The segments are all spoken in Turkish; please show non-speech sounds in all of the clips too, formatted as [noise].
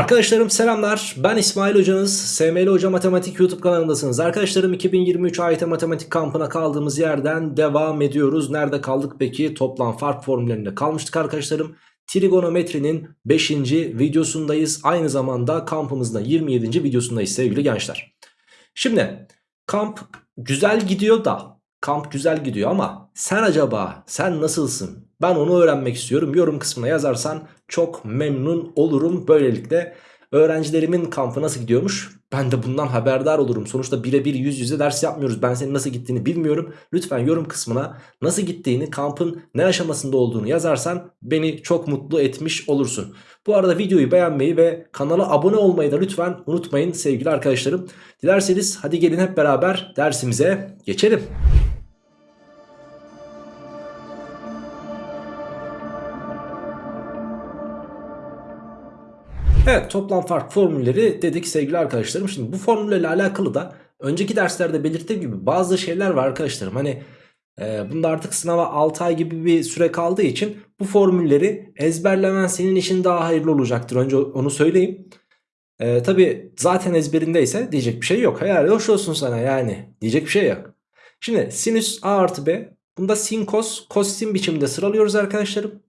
Arkadaşlarım selamlar. Ben İsmail Hocanız. SML Hoca Matematik YouTube kanalındasınız. Arkadaşlarım 2023 AYT Matematik kampına kaldığımız yerden devam ediyoruz. Nerede kaldık peki? Toplam fark formüllerinde kalmıştık arkadaşlarım. Trigonometrinin 5. videosundayız. Aynı zamanda kampımızda 27. videosundayız sevgili gençler. Şimdi kamp güzel gidiyor da kamp güzel gidiyor ama sen acaba sen nasılsın? Ben onu öğrenmek istiyorum. Yorum kısmına yazarsan çok memnun olurum. Böylelikle öğrencilerimin kampı nasıl gidiyormuş? Ben de bundan haberdar olurum. Sonuçta birebir yüz yüze ders yapmıyoruz. Ben senin nasıl gittiğini bilmiyorum. Lütfen yorum kısmına nasıl gittiğini, kampın ne aşamasında olduğunu yazarsan beni çok mutlu etmiş olursun. Bu arada videoyu beğenmeyi ve kanala abone olmayı da lütfen unutmayın sevgili arkadaşlarım. Dilerseniz hadi gelin hep beraber dersimize geçelim. Evet toplam fark formülleri dedik sevgili arkadaşlarım. Şimdi bu formüllerle alakalı da önceki derslerde belirttiğim gibi bazı şeyler var arkadaşlarım. Hani e, bunda artık sınava 6 ay gibi bir süre kaldığı için bu formülleri ezberlemen senin için daha hayırlı olacaktır. Önce onu söyleyeyim. E, Tabi zaten ezberindeyse diyecek bir şey yok. Helal hoş olsun sana yani diyecek bir şey yok. Şimdi sinüs a artı b bunda sin kos kos sin biçiminde sıralıyoruz arkadaşlarım.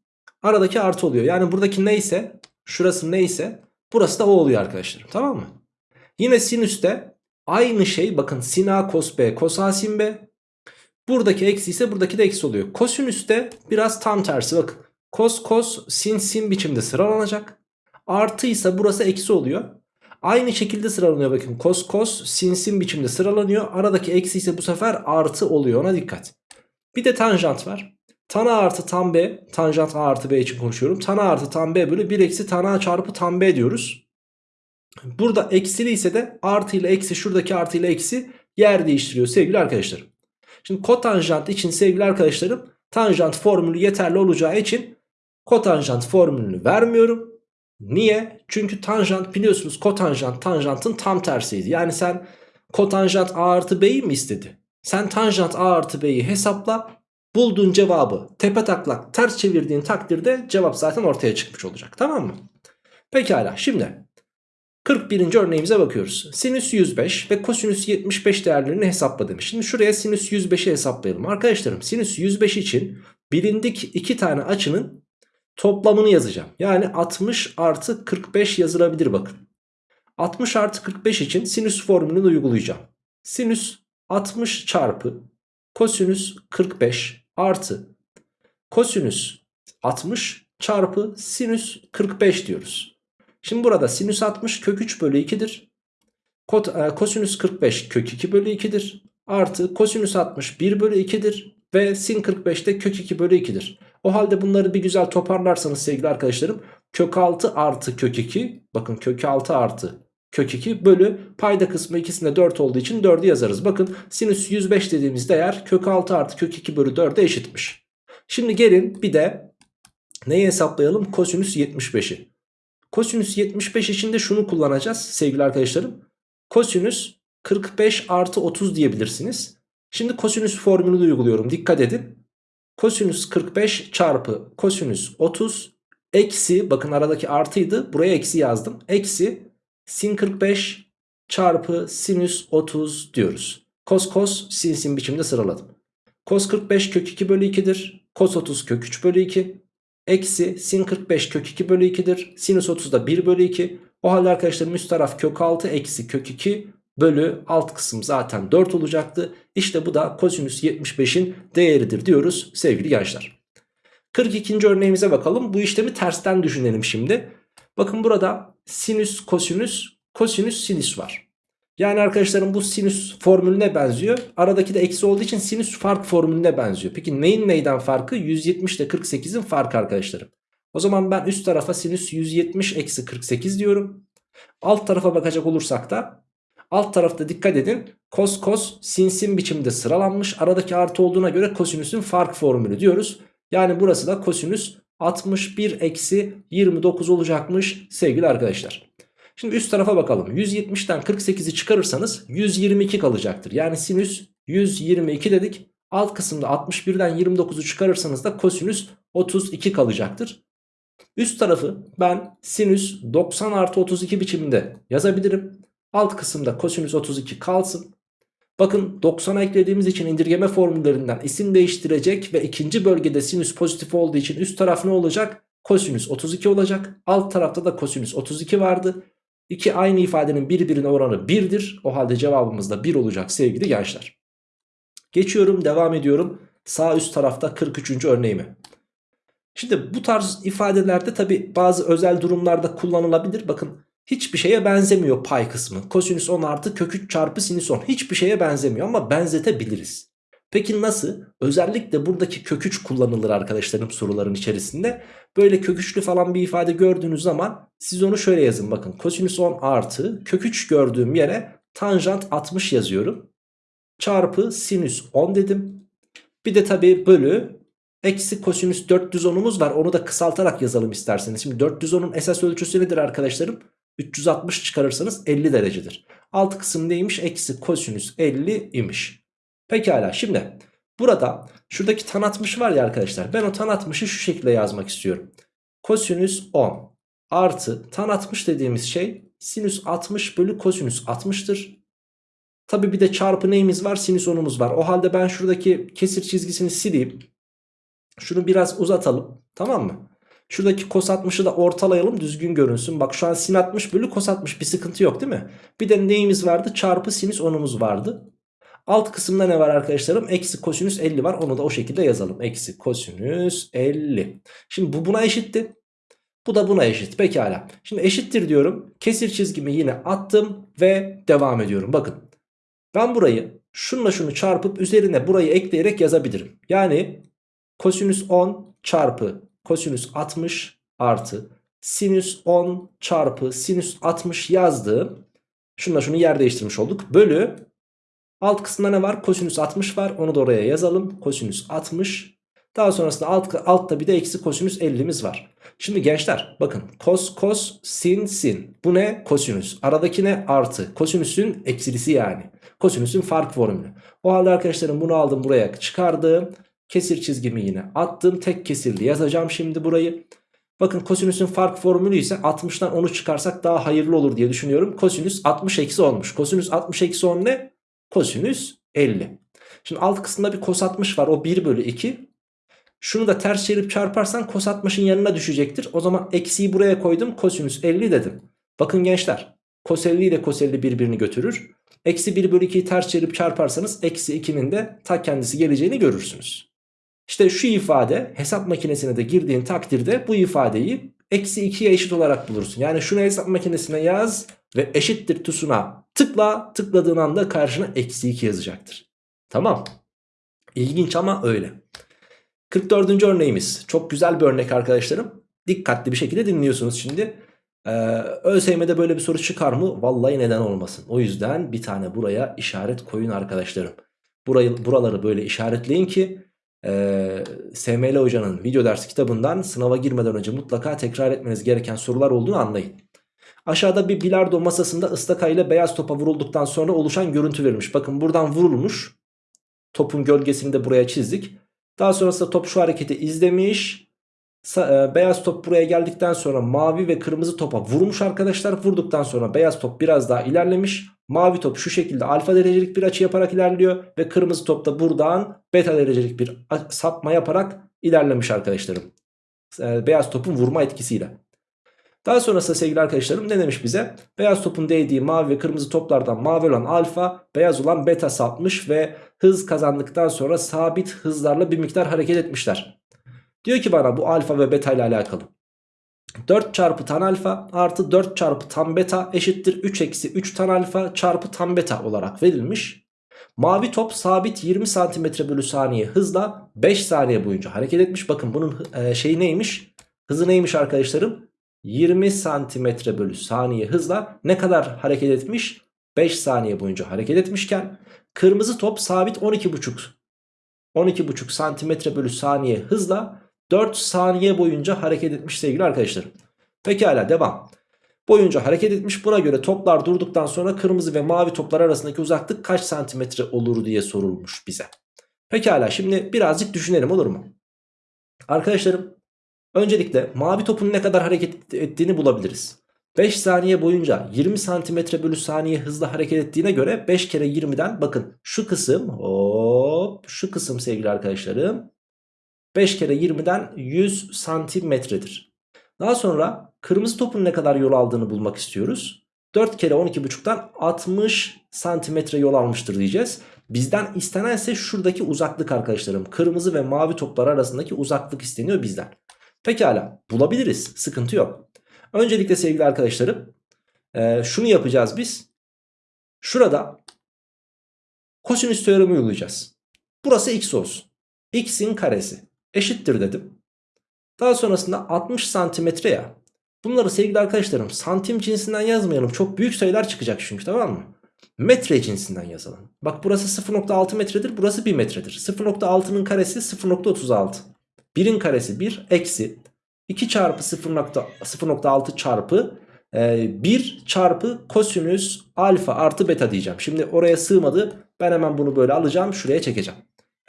Aradaki artı oluyor. Yani buradaki neyse şurası neyse burası da o oluyor arkadaşlarım tamam mı? Yine sinüste aynı şey bakın sin a cos b cos a sin b. Buradaki eksi ise buradaki de eksi oluyor. Kosinüste biraz tam tersi bakın. Kos kos sin sin biçimde sıralanacak. Artı ise burası eksi oluyor. Aynı şekilde sıralanıyor bakın. Kos kos sin sin biçimde sıralanıyor. Aradaki eksi ise bu sefer artı oluyor ona dikkat. Bir de tanjant var. Tan A artı tan B tanjant A artı B için konuşuyorum. Tan A artı tan B bölü 1 eksi tan A çarpı tan B diyoruz. Burada eksili ise de artı ile eksi şuradaki artı ile eksi yer değiştiriyor sevgili arkadaşlarım. Şimdi kotanjant için sevgili arkadaşlarım tanjant formülü yeterli olacağı için kotanjant formülünü vermiyorum. Niye? Çünkü tanjant biliyorsunuz kotanjant tanjantın tam tersiydi. Yani sen kotanjant A artı B'yi mi istedi? Sen tanjant A artı B'yi hesapla bulduğun cevabı tepe taklak ters çevirdiğin takdirde cevap zaten ortaya çıkmış olacak tamam mı? Pekala şimdi 41. örneğimize bakıyoruz. Sinüs 105 ve kosinüs 75 değerlerini hesapla demiş. Şimdi şuraya sinüs 105'i hesaplayalım. Arkadaşlarım sinüs 105 için bilindik iki tane açının toplamını yazacağım. Yani 60 artı 45 yazılabilir bakın. 60 artı 45 için sinüs formülünü uygulayacağım. Sinüs 60 çarpı kosinüs 45 artı kosinüs 60 çarpı sinüs 45 diyoruz. Şimdi burada sinüs 60 kök 3 bölü 2'dir. e, Kosinüs 45 kök 2 bölü 2'dir. Artı kosinüs 60 1 bölü 2'dir. Ve sin 45 de kök 2 bölü 2'dir. O halde bunları bir güzel toparlarsanız sevgili arkadaşlarım. Kök 6 artı kök 2. Bakın kök 6 artı kök 2 bölü payda kısmı ikisinde 4 olduğu için 4'ü yazarız. Bakın sinüs 105 dediğimiz değer kök 6 artı kök 2 bölü 4'e eşitmiş. Şimdi gelin bir de neyi hesaplayalım? Kosinüs 75'i. Kosinüs 75 için de şunu kullanacağız sevgili arkadaşlarım. Kosinüs 45 artı 30 diyebilirsiniz. Şimdi kosinüs formülünü uyguluyorum. Dikkat edin. Kosinüs 45 çarpı kosinüs 30 eksi bakın aradaki artıydı. Buraya eksi yazdım. Eksi sin 45 çarpı sinüs 30 diyoruz. Kos kos sin sin biçimde sıraladım. Kos 45 kök 2 bölü 2'dir. Kos 30 kök 3 bölü 2. Eksi sin 45 kök 2 bölü 2'dir. Sinüs 30 da 1 bölü 2. O halde arkadaşlarım üst taraf kök 6 eksi kök 2 bölü alt kısım zaten 4 olacaktı. İşte bu da kosinüs 75'in değeridir diyoruz sevgili gençler. 42. örneğimize bakalım. Bu işlemi tersten düşünelim şimdi. Bakın burada sinüs kosinüs kosinüs sinüs var. Yani arkadaşlarım bu sinüs formülüne benziyor. Aradaki de eksi olduğu için sinüs fark formülüne benziyor. Peki neyin neyden farkı? 170 ile 48'in farkı arkadaşlarım. O zaman ben üst tarafa sinüs 170 eksi 48 diyorum. Alt tarafa bakacak olursak da alt tarafta dikkat edin. Kos kos sin sin biçimde sıralanmış. Aradaki artı olduğuna göre kosinüsün fark formülü diyoruz. Yani burası da kosinüs 61 eksi 29 olacakmış sevgili arkadaşlar. Şimdi üst tarafa bakalım. 170'ten 48'i çıkarırsanız 122 kalacaktır. Yani sinüs 122 dedik. Alt kısımda 61'den 29'u çıkarırsanız da kosinüs 32 kalacaktır. Üst tarafı ben sinüs 90 artı 32 biçiminde yazabilirim. Alt kısımda kosinüs 32 kalsın. Bakın 90'a eklediğimiz için indirgeme formüllerinden isim değiştirecek ve ikinci bölgede sinüs pozitif olduğu için üst taraf ne olacak? Kosinüs 32 olacak. Alt tarafta da kosinüs 32 vardı. İki aynı ifadenin birbirine oranı 1'dir. O halde cevabımız da 1 olacak sevgili gençler. Geçiyorum devam ediyorum. Sağ üst tarafta 43. örneğimi. Şimdi bu tarz ifadelerde tabi bazı özel durumlarda kullanılabilir. Bakın hiçbir şeye benzemiyor pay kısmı. Kosinüs 10 artı kök 3 çarpı sinüs 10 hiçbir şeye benzemiyor ama benzetebiliriz. Peki nasıl? Özellikle buradaki kök 3 kullanılır arkadaşlarım soruların içerisinde. Böyle kök 3'lü falan bir ifade gördüğünüz zaman siz onu şöyle yazın. Bakın kosinüs 10 artı kök 3 gördüğüm yere tanjant 60 yazıyorum. Çarpı sinüs 10 dedim. Bir de tabi bölü eksi kosinüs 410'umuz var. Onu da kısaltarak yazalım isterseniz. Şimdi 410'un esas ölçüsü nedir arkadaşlarım? 360 çıkarırsanız 50 derecedir. Alt kısım neymiş? Eksi kosinüs 50 imiş. Pekala şimdi burada şuradaki tan 60 var ya arkadaşlar. Ben o tan 60'ı şu şekilde yazmak istiyorum. Kosinüs 10 artı tan 60 dediğimiz şey sinüs 60 bölü kosinüs 60'tır. Tabi bir de çarpı neyimiz var? Sinüs 10'umuz var. O halde ben şuradaki kesir çizgisini sileyim. Şunu biraz uzatalım. Tamam mı? Şuradaki kos 60'ı da ortalayalım düzgün görünsün. Bak şu an sin 60 bölü kos 60 bir sıkıntı yok değil mi? Bir de neyimiz vardı? Çarpı sinüs 10'umuz vardı. Alt kısımda ne var arkadaşlarım? Eksi kosinüs 50 var. Onu da o şekilde yazalım. Eksi kosinüs 50. Şimdi bu buna eşitti. Bu da buna eşit. Pekala. Şimdi eşittir diyorum. Kesir çizgimi yine attım ve devam ediyorum. Bakın. Ben burayı şunla şunu çarpıp üzerine burayı ekleyerek yazabilirim. Yani kosinüs 10 çarpı kosinüs 60 artı sinüs 10 çarpı sinüs 60 yazdığım şunla şunu yer değiştirmiş olduk. Bölü alt kısımda ne var? Kosinüs 60 var. Onu da oraya yazalım. Kosinüs 60. Daha sonrasında alt, altta bir de eksi kosinüs 50'miz var. Şimdi gençler bakın kos kos sin sin. Bu ne? Kosinüs. Aradaki ne? Artı. Kosinüsün eksilisi yani. Kosinüsün fark formülü. O halde arkadaşlarım bunu aldım buraya çıkardım. Kesir çizgimi yine attım. Tek kesirli yazacağım şimdi burayı. Bakın kosinüsün fark formülü ise 60'tan 10'u çıkarsak daha hayırlı olur diye düşünüyorum. Kosinüs 60 eksi 10'muş. Kosinüs 60 eksi 10 ne? Kosinüs 50. Şimdi alt kısımda bir kos 60 var. O 1 bölü 2. Şunu da ters çevirip çarparsan kos 60'ın yanına düşecektir. O zaman eksiyi buraya koydum. Kosinüs 50 dedim. Bakın gençler. Kos 50 ile kos 50 birbirini götürür. Eksi 1 bölü 2'yi ters çevirip çarparsanız eksi 2'nin de ta kendisi geleceğini görürsünüz. İşte şu ifade hesap makinesine de girdiğin takdirde bu ifadeyi eksi 2'ye eşit olarak bulursun. Yani şunu hesap makinesine yaz ve eşittir tuşuna tıkla tıkladığın anda karşına eksi 2 yazacaktır. Tamam. İlginç ama öyle. 44. örneğimiz. Çok güzel bir örnek arkadaşlarım. Dikkatli bir şekilde dinliyorsunuz şimdi. Ee, ÖSYM'de böyle bir soru çıkar mı? Vallahi neden olmasın. O yüzden bir tane buraya işaret koyun arkadaşlarım. Burayı, buraları böyle işaretleyin ki e, SML hocanın video ders kitabından sınava girmeden önce mutlaka tekrar etmeniz gereken sorular olduğunu anlayın. Aşağıda bir bilardo masasında ıstaka ile beyaz topa vurulduktan sonra oluşan görüntü verilmiş. Bakın buradan vurulmuş. Topun gölgesini de buraya çizdik. Daha sonrasında top şu hareketi izlemiş. Beyaz top buraya geldikten sonra mavi ve kırmızı topa vurmuş arkadaşlar. Vurduktan sonra beyaz top biraz daha ilerlemiş. Mavi top şu şekilde alfa derecelik bir açı yaparak ilerliyor. Ve kırmızı top da buradan beta derecelik bir sapma yaparak ilerlemiş arkadaşlarım. E, beyaz topun vurma etkisiyle. Daha sonrasında sevgili arkadaşlarım ne demiş bize? Beyaz topun değdiği mavi ve kırmızı toplardan mavi olan alfa, beyaz olan beta sapmış ve hız kazandıktan sonra sabit hızlarla bir miktar hareket etmişler. Diyor ki bana bu alfa ve beta ile alakalı. 4 çarpı tan alfa artı 4 çarpı tan beta eşittir 3 eksi 3 tan alfa çarpı tan beta olarak verilmiş. Mavi top sabit 20 cm bölü saniye hızla 5 saniye boyunca hareket etmiş. Bakın bunun e, şeyi neymiş? Hızı neymiş arkadaşlarım? 20 santimetre bölü saniye hızla ne kadar hareket etmiş? 5 saniye boyunca hareket etmişken kırmızı top sabit 12,5 12,5 santimetre bölü saniye hızla 4 saniye boyunca hareket etmiş sevgili arkadaşlar. Pekala devam. Boyunca hareket etmiş buna göre toplar durduktan sonra kırmızı ve mavi toplar arasındaki uzaklık kaç santimetre olur diye sorulmuş bize. Pekala şimdi birazcık düşünelim olur mu? Arkadaşlarım Öncelikle mavi topun ne kadar hareket ettiğini bulabiliriz. 5 saniye boyunca 20 santimetre bölü saniye hızla hareket ettiğine göre 5 kere 20'den bakın şu kısım hop şu kısım sevgili arkadaşlarım 5 kere 20'den 100 santimetredir. Daha sonra kırmızı topun ne kadar yol aldığını bulmak istiyoruz. 4 kere 12,5'tan 60 santimetre yol almıştır diyeceğiz. Bizden istenen ise şuradaki uzaklık arkadaşlarım. Kırmızı ve mavi toplar arasındaki uzaklık isteniyor bizden. Pekala bulabiliriz sıkıntı yok. Öncelikle sevgili arkadaşlarım e, şunu yapacağız biz. Şurada kosinüs teoremi uygulayacağız. Burası x olsun. x'in karesi eşittir dedim. Daha sonrasında 60 santimetre ya. Bunları sevgili arkadaşlarım santim cinsinden yazmayalım. Çok büyük sayılar çıkacak çünkü tamam mı? Metre cinsinden yazalım. Bak burası 0.6 metredir. Burası 1 metredir. 0.6'nın karesi 0.36. 1'in karesi 1 eksi 2 çarpı 0.6 çarpı e, 1 çarpı kosinüs alfa artı beta diyeceğim. Şimdi oraya sığmadı. Ben hemen bunu böyle alacağım. Şuraya çekeceğim.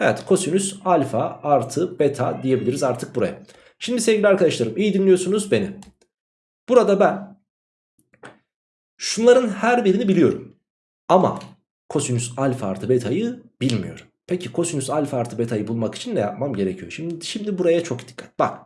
Evet kosinüs alfa artı beta diyebiliriz artık buraya. Şimdi sevgili arkadaşlarım iyi dinliyorsunuz beni. Burada ben şunların her birini biliyorum. Ama kosinüs alfa artı beta'yı bilmiyorum. Peki kosinüs alfa artı beta'yı bulmak için ne yapmam gerekiyor? Şimdi, şimdi buraya çok dikkat. Bak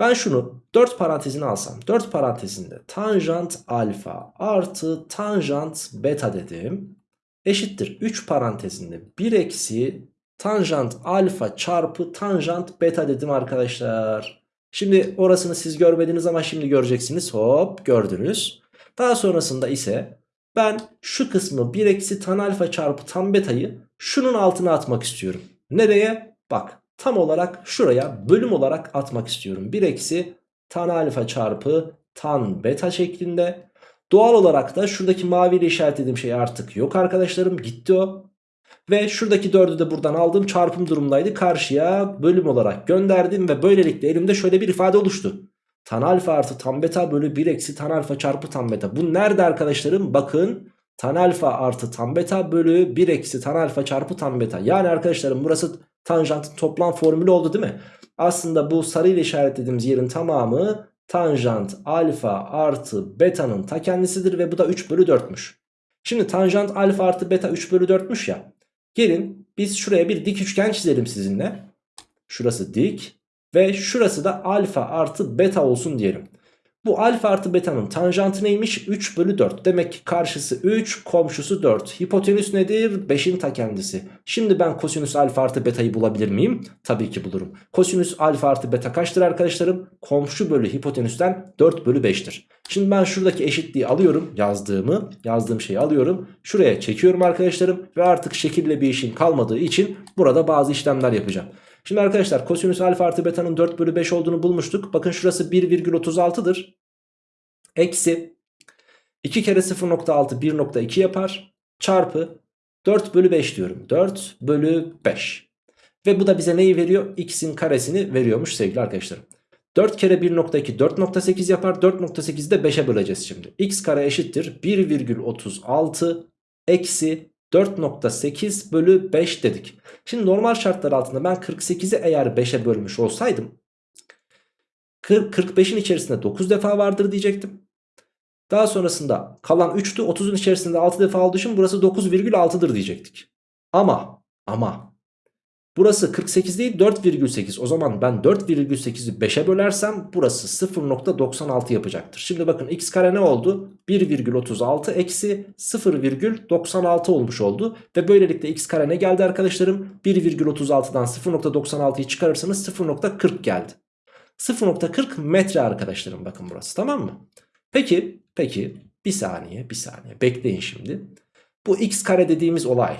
ben şunu 4 parantezine alsam 4 parantezinde tanjant alfa artı tanjant beta dedim. Eşittir 3 parantezinde 1 eksi tanjant alfa çarpı tanjant beta dedim arkadaşlar. Şimdi orasını siz görmediniz ama şimdi göreceksiniz. Hop gördünüz. Daha sonrasında ise ben şu kısmı 1 eksi tan alfa çarpı tan betayı şunun altına atmak istiyorum. Nereye? Bak tam olarak şuraya bölüm olarak atmak istiyorum. 1 eksi tan alfa çarpı tan beta şeklinde. Doğal olarak da şuradaki maviyle işaretlediğim şey artık yok arkadaşlarım. Gitti o. Ve şuradaki 4'ü de buradan aldım çarpım durumdaydı. Karşıya bölüm olarak gönderdim ve böylelikle elimde şöyle bir ifade oluştu. Tan alfa artı tan beta bölü 1 eksi tan alfa çarpı tan beta. Bu nerede arkadaşlarım? Bakın tan alfa artı tan beta bölü 1 eksi tan alfa çarpı tan beta. Yani arkadaşlarım burası tanjantın toplam formülü oldu değil mi? Aslında bu sarı ile işaretlediğimiz yerin tamamı tanjant alfa artı beta'nın ta kendisidir ve bu da 3 bölü 4'müş. Şimdi tanjant alfa artı beta 3 bölü 4'müş ya. Gelin biz şuraya bir dik üçgen çizelim sizinle. Şurası dik ve şurası da alfa artı beta olsun diyelim. Bu alfa artı beta'nın tanjantı neymiş? 3 bölü 4. Demek ki karşısı 3, komşusu 4. Hipotenüs nedir? 5'in ta kendisi. Şimdi ben kosinüs alfa artı beta'yı bulabilir miyim? Tabii ki bulurum. Kosinüs alfa artı beta kaçtır arkadaşlarım? Komşu bölü hipotenüsten 4 bölü 5'tir. Şimdi ben şuradaki eşitliği alıyorum. Yazdığımı, yazdığım şeyi alıyorum. Şuraya çekiyorum arkadaşlarım. Ve artık şekille bir işim kalmadığı için burada bazı işlemler yapacağım. Şimdi arkadaşlar kosinüs alfa artı beta'nın 4 bölü 5 olduğunu bulmuştuk. Bakın şurası 1,36'dır. Eksi 2 kere 0.6 1.2 yapar. Çarpı 4 bölü 5 diyorum. 4 bölü 5. Ve bu da bize neyi veriyor? X'in karesini veriyormuş sevgili arkadaşlarım. 4 kere 1.2 4.8 yapar. 4.8'i de 5'e böleceğiz şimdi. X kare eşittir 1,36 eksi 4.8 bölü 5 dedik. Şimdi normal şartlar altında ben 48'i eğer 5'e bölmüş olsaydım 45'in içerisinde 9 defa vardır diyecektim. Daha sonrasında kalan 3'tü 30'un içerisinde 6 defa olduğu için burası 9,6'dır diyecektik. Ama ama burası 48 değil 4,8 o zaman ben 4,8'i 5'e bölersem burası 0,96 yapacaktır. Şimdi bakın x kare ne oldu? 1,36 eksi 0,96 olmuş oldu. Ve böylelikle x kare ne geldi arkadaşlarım? 1,36'dan 0,96'yı çıkarırsanız 0,40 geldi. 0,40 metre arkadaşlarım bakın burası tamam mı? Peki peki bir saniye bir saniye bekleyin şimdi. Bu x kare dediğimiz olay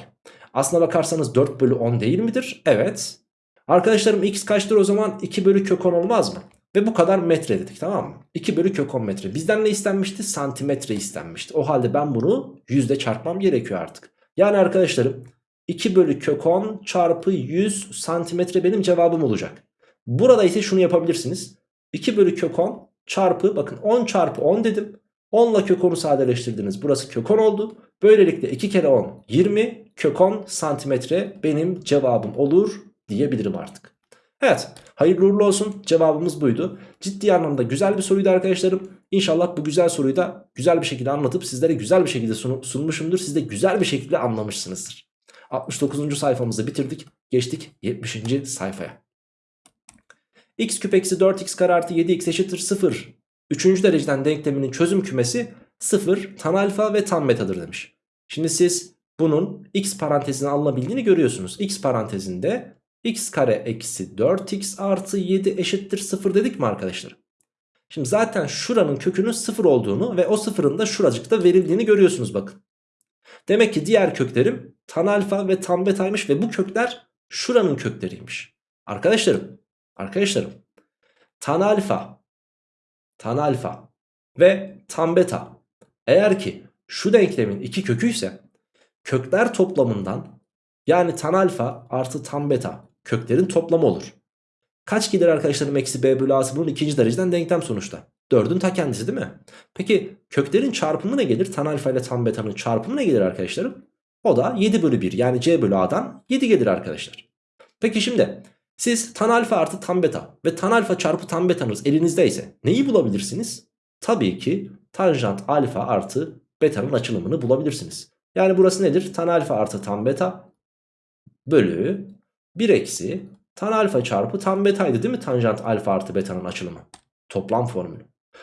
aslına bakarsanız 4 bölü 10 değil midir? Evet. Arkadaşlarım x kaçtır o zaman 2 bölü kök 10 olmaz mı? Ve bu kadar metre dedik tamam mı? 2 bölü kök 10 metre. Bizden ne istenmişti? Santimetre istenmişti. O halde ben bunu yüzde çarpmam gerekiyor artık. Yani arkadaşlarım 2 bölü kök 10 çarpı 100 santimetre benim cevabım olacak. Burada ise şunu yapabilirsiniz. 2 bölü kök 10 çarpı bakın 10 çarpı 10 dedim. 10 ile kök 10'u sadeleştirdiniz. Burası kök 10 oldu. Böylelikle 2 kere 10 20 kök 10 santimetre benim cevabım olur diyebilirim artık. Evet hayırlı uğurlu olsun cevabımız buydu. Ciddi anlamda güzel bir soruydu arkadaşlarım. İnşallah bu güzel soruyu da güzel bir şekilde anlatıp sizlere güzel bir şekilde sun sunmuşumdur. Siz de güzel bir şekilde anlamışsınızdır. 69. sayfamızı bitirdik. Geçtik 70. sayfaya. x küp eksi 4x kare artı 7x eşittir 0. Üçüncü dereceden denkleminin çözüm kümesi 0 tan alfa ve tan betadır demiş. Şimdi siz bunun x parantezine alınabildiğini görüyorsunuz. x parantezinde x kare eksi 4x artı 7 eşittir 0 dedik mi arkadaşlar? Şimdi zaten şuranın kökünün 0 olduğunu ve o sıfırın da şuracıkta verildiğini görüyorsunuz bakın. Demek ki diğer köklerim tan alfa ve tan betaymış ve bu kökler şuranın kökleriymiş. Arkadaşlarım, arkadaşlarım tan alfa, tan alfa ve tan beta eğer ki şu denklemin iki köküyse kökler toplamından yani tan alfa artı tan beta köklerin toplamı olur. Kaç gelir arkadaşlarım eksi b bölü a'sı bunun ikinci dereceden denklem sonuçta. 4'ün ta kendisi değil mi? Peki köklerin çarpımı ne gelir? Tan alfa ile tan beta'nın çarpımı ne gelir arkadaşlarım? O da 7 bölü 1 yani c bölü a'dan 7 gelir arkadaşlar. Peki şimdi siz tan alfa artı tan beta ve tan alfa çarpı tan betanız elinizdeyse neyi bulabilirsiniz? Tabii ki tanjant alfa artı beta'nın açılımını bulabilirsiniz. Yani burası nedir? Tan alfa artı tan beta bölü 1 eksi tan alfa çarpı tan betaydı değil mi? Tanjant alfa artı beta'nın açılımı. Toplam formülü.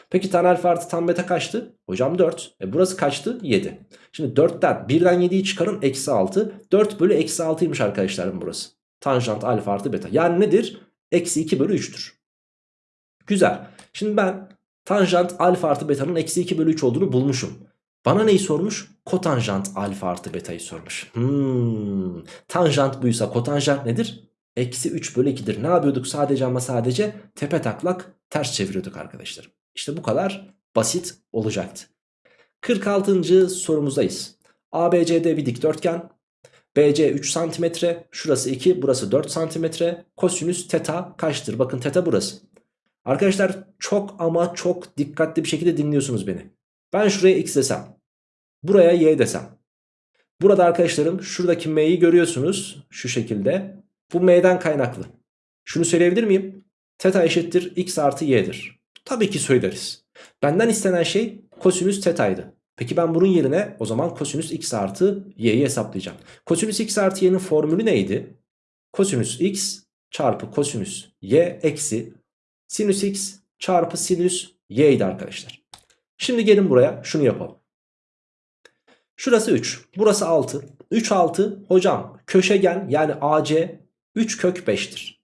Peki tan alfa artı tan beta kaçtı? Hocam 4. E burası kaçtı? 7. Şimdi 4'ten 1'den 7'yi çıkarın eksi 6. 4 bölü eksi 6'ymış arkadaşlarım burası. Tanjant alfa artı beta. Yani nedir? Eksi 2 bölü 3'tür. Güzel. Şimdi ben tanjant alfa artı beta'nın eksi 2 bölü 3 olduğunu bulmuşum. Bana neyi sormuş? Kotanjant alfa artı beta'yı sormuş. Hmm. Tanjant buysa kotanjant nedir? Eksi 3 bölü 2'dir. Ne yapıyorduk sadece ama sadece tepe taklak ters çeviriyorduk arkadaşlarım. İşte bu kadar basit olacaktı. 46. sorumuzdayız. ABCD bir dikdörtgen. BC 3 cm, şurası 2, burası 4 cm. Kosinüs teta kaçtır? Bakın teta burası. Arkadaşlar çok ama çok dikkatli bir şekilde dinliyorsunuz beni. Ben şuraya x desem, buraya y desem. Burada arkadaşlarım şuradaki m'yi görüyorsunuz şu şekilde. Bu m'den kaynaklı. Şunu söyleyebilir miyim? Teta eşittir x artı y'dir. Tabii ki söyleriz. Benden istenen şey kosinüs tetaydı. Peki ben bunun yerine o zaman kosinüs x artı y'yi hesaplayacağım. Kosinüs x artı y'nin formülü neydi? Kosinüs x çarpı kosinüs y eksi sinüs x çarpı sinüs y arkadaşlar. Şimdi gelin buraya şunu yapalım. Şurası 3 burası 6. 3 6 hocam köşegen yani AC 3 kök 5'tir.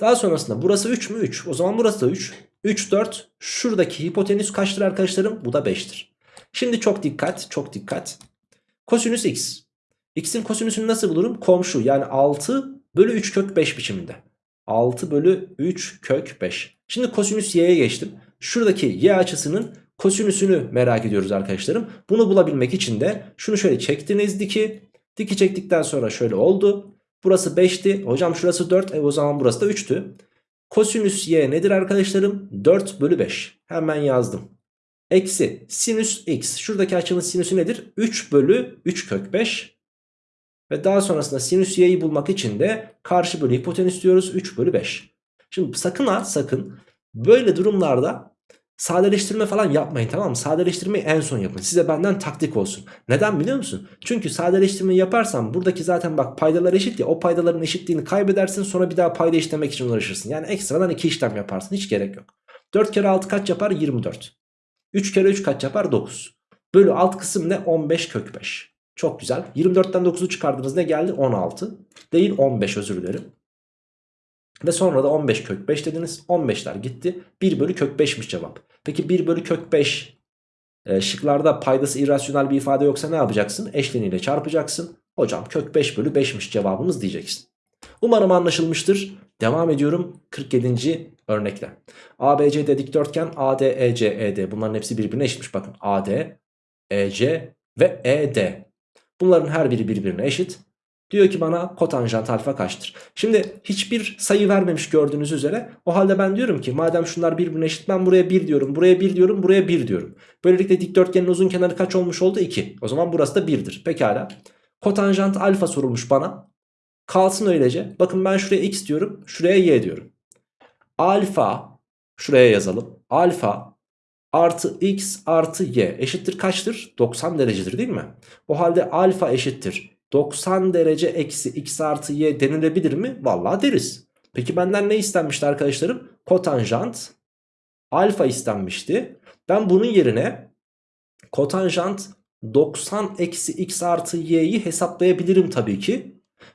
Daha sonrasında burası 3 mü 3 o zaman burası da 3. 3 4 şuradaki hipotenüs kaçtır arkadaşlarım bu da 5'tir. Şimdi çok dikkat çok dikkat. Kosinüs x. X'in kosinüsünü nasıl bulurum? Komşu yani 6 bölü 3 kök 5 biçiminde. 6 bölü 3 kök 5. Şimdi kosinüs y'ye geçtim. Şuradaki y açısının kosinüsünü merak ediyoruz arkadaşlarım. Bunu bulabilmek için de şunu şöyle çektiniz diki. Diki çektikten sonra şöyle oldu. Burası 5'ti. Hocam şurası 4. E o zaman burası da 3'tü. Kosinüs y nedir arkadaşlarım? 4 bölü 5. Hemen yazdım. Eksi sinüs x. Şuradaki açının sinüsü nedir? 3 bölü 3 kök 5. Ve daha sonrasında sinüs y'yi bulmak için de karşı bölü hipotenüs diyoruz. 3 bölü 5. Şimdi sakın ha sakın böyle durumlarda sadeleştirme falan yapmayın tamam mı? Sadeleştirmeyi en son yapın. Size benden taktik olsun. Neden biliyor musun? Çünkü sadeleştirmeyi yaparsan buradaki zaten bak paydalar eşit ya o paydaların eşitliğini kaybedersin sonra bir daha payda işlemek için uğraşırsın. Yani ekstradan iki işlem yaparsın hiç gerek yok. 4 kere 6 kaç yapar? 24. 3 kere 3 kaç yapar? 9. Bölü alt kısım ne? 15 kök 5. Çok güzel. 24'ten 9'u çıkardınız ne geldi? 16. Değil 15 özür dilerim. Ve sonra da 15 kök 5 dediniz. 15'ler gitti. 1 bölü kök 5'miş cevap. Peki 1 bölü kök 5 e, şıklarda paydası irrasyonel bir ifade yoksa ne yapacaksın? Eşleniyle çarpacaksın. Hocam kök 5 bölü 5'miş cevabımız diyeceksin. Umarım anlaşılmıştır. Devam ediyorum 47. örnekle. ABC dikdörtgen AD, EC, ED bunların hepsi birbirine eşitmiş. Bakın AD, EC ve ED. Bunların her biri birbirine eşit. Diyor ki bana kotanjant alfa kaçtır? Şimdi hiçbir sayı vermemiş gördüğünüz üzere. O halde ben diyorum ki madem şunlar birbirine eşit ben buraya 1 diyorum, buraya 1 diyorum, buraya 1 diyorum. Böylelikle dikdörtgenin uzun kenarı kaç olmuş oldu? 2. O zaman burası da 1'dir. Pekala. Kotanjant alfa sorulmuş bana. Kalsın öylece. Bakın ben şuraya x diyorum. Şuraya y diyorum. Alfa şuraya yazalım. Alfa artı x artı y eşittir kaçtır? 90 derecedir değil mi? O halde alfa eşittir 90 derece eksi x artı y denilebilir mi? Vallahi deriz. Peki benden ne istenmişti arkadaşlarım? Kotanjant alfa istenmişti. Ben bunun yerine kotanjant 90 eksi x artı y'yi hesaplayabilirim tabii ki.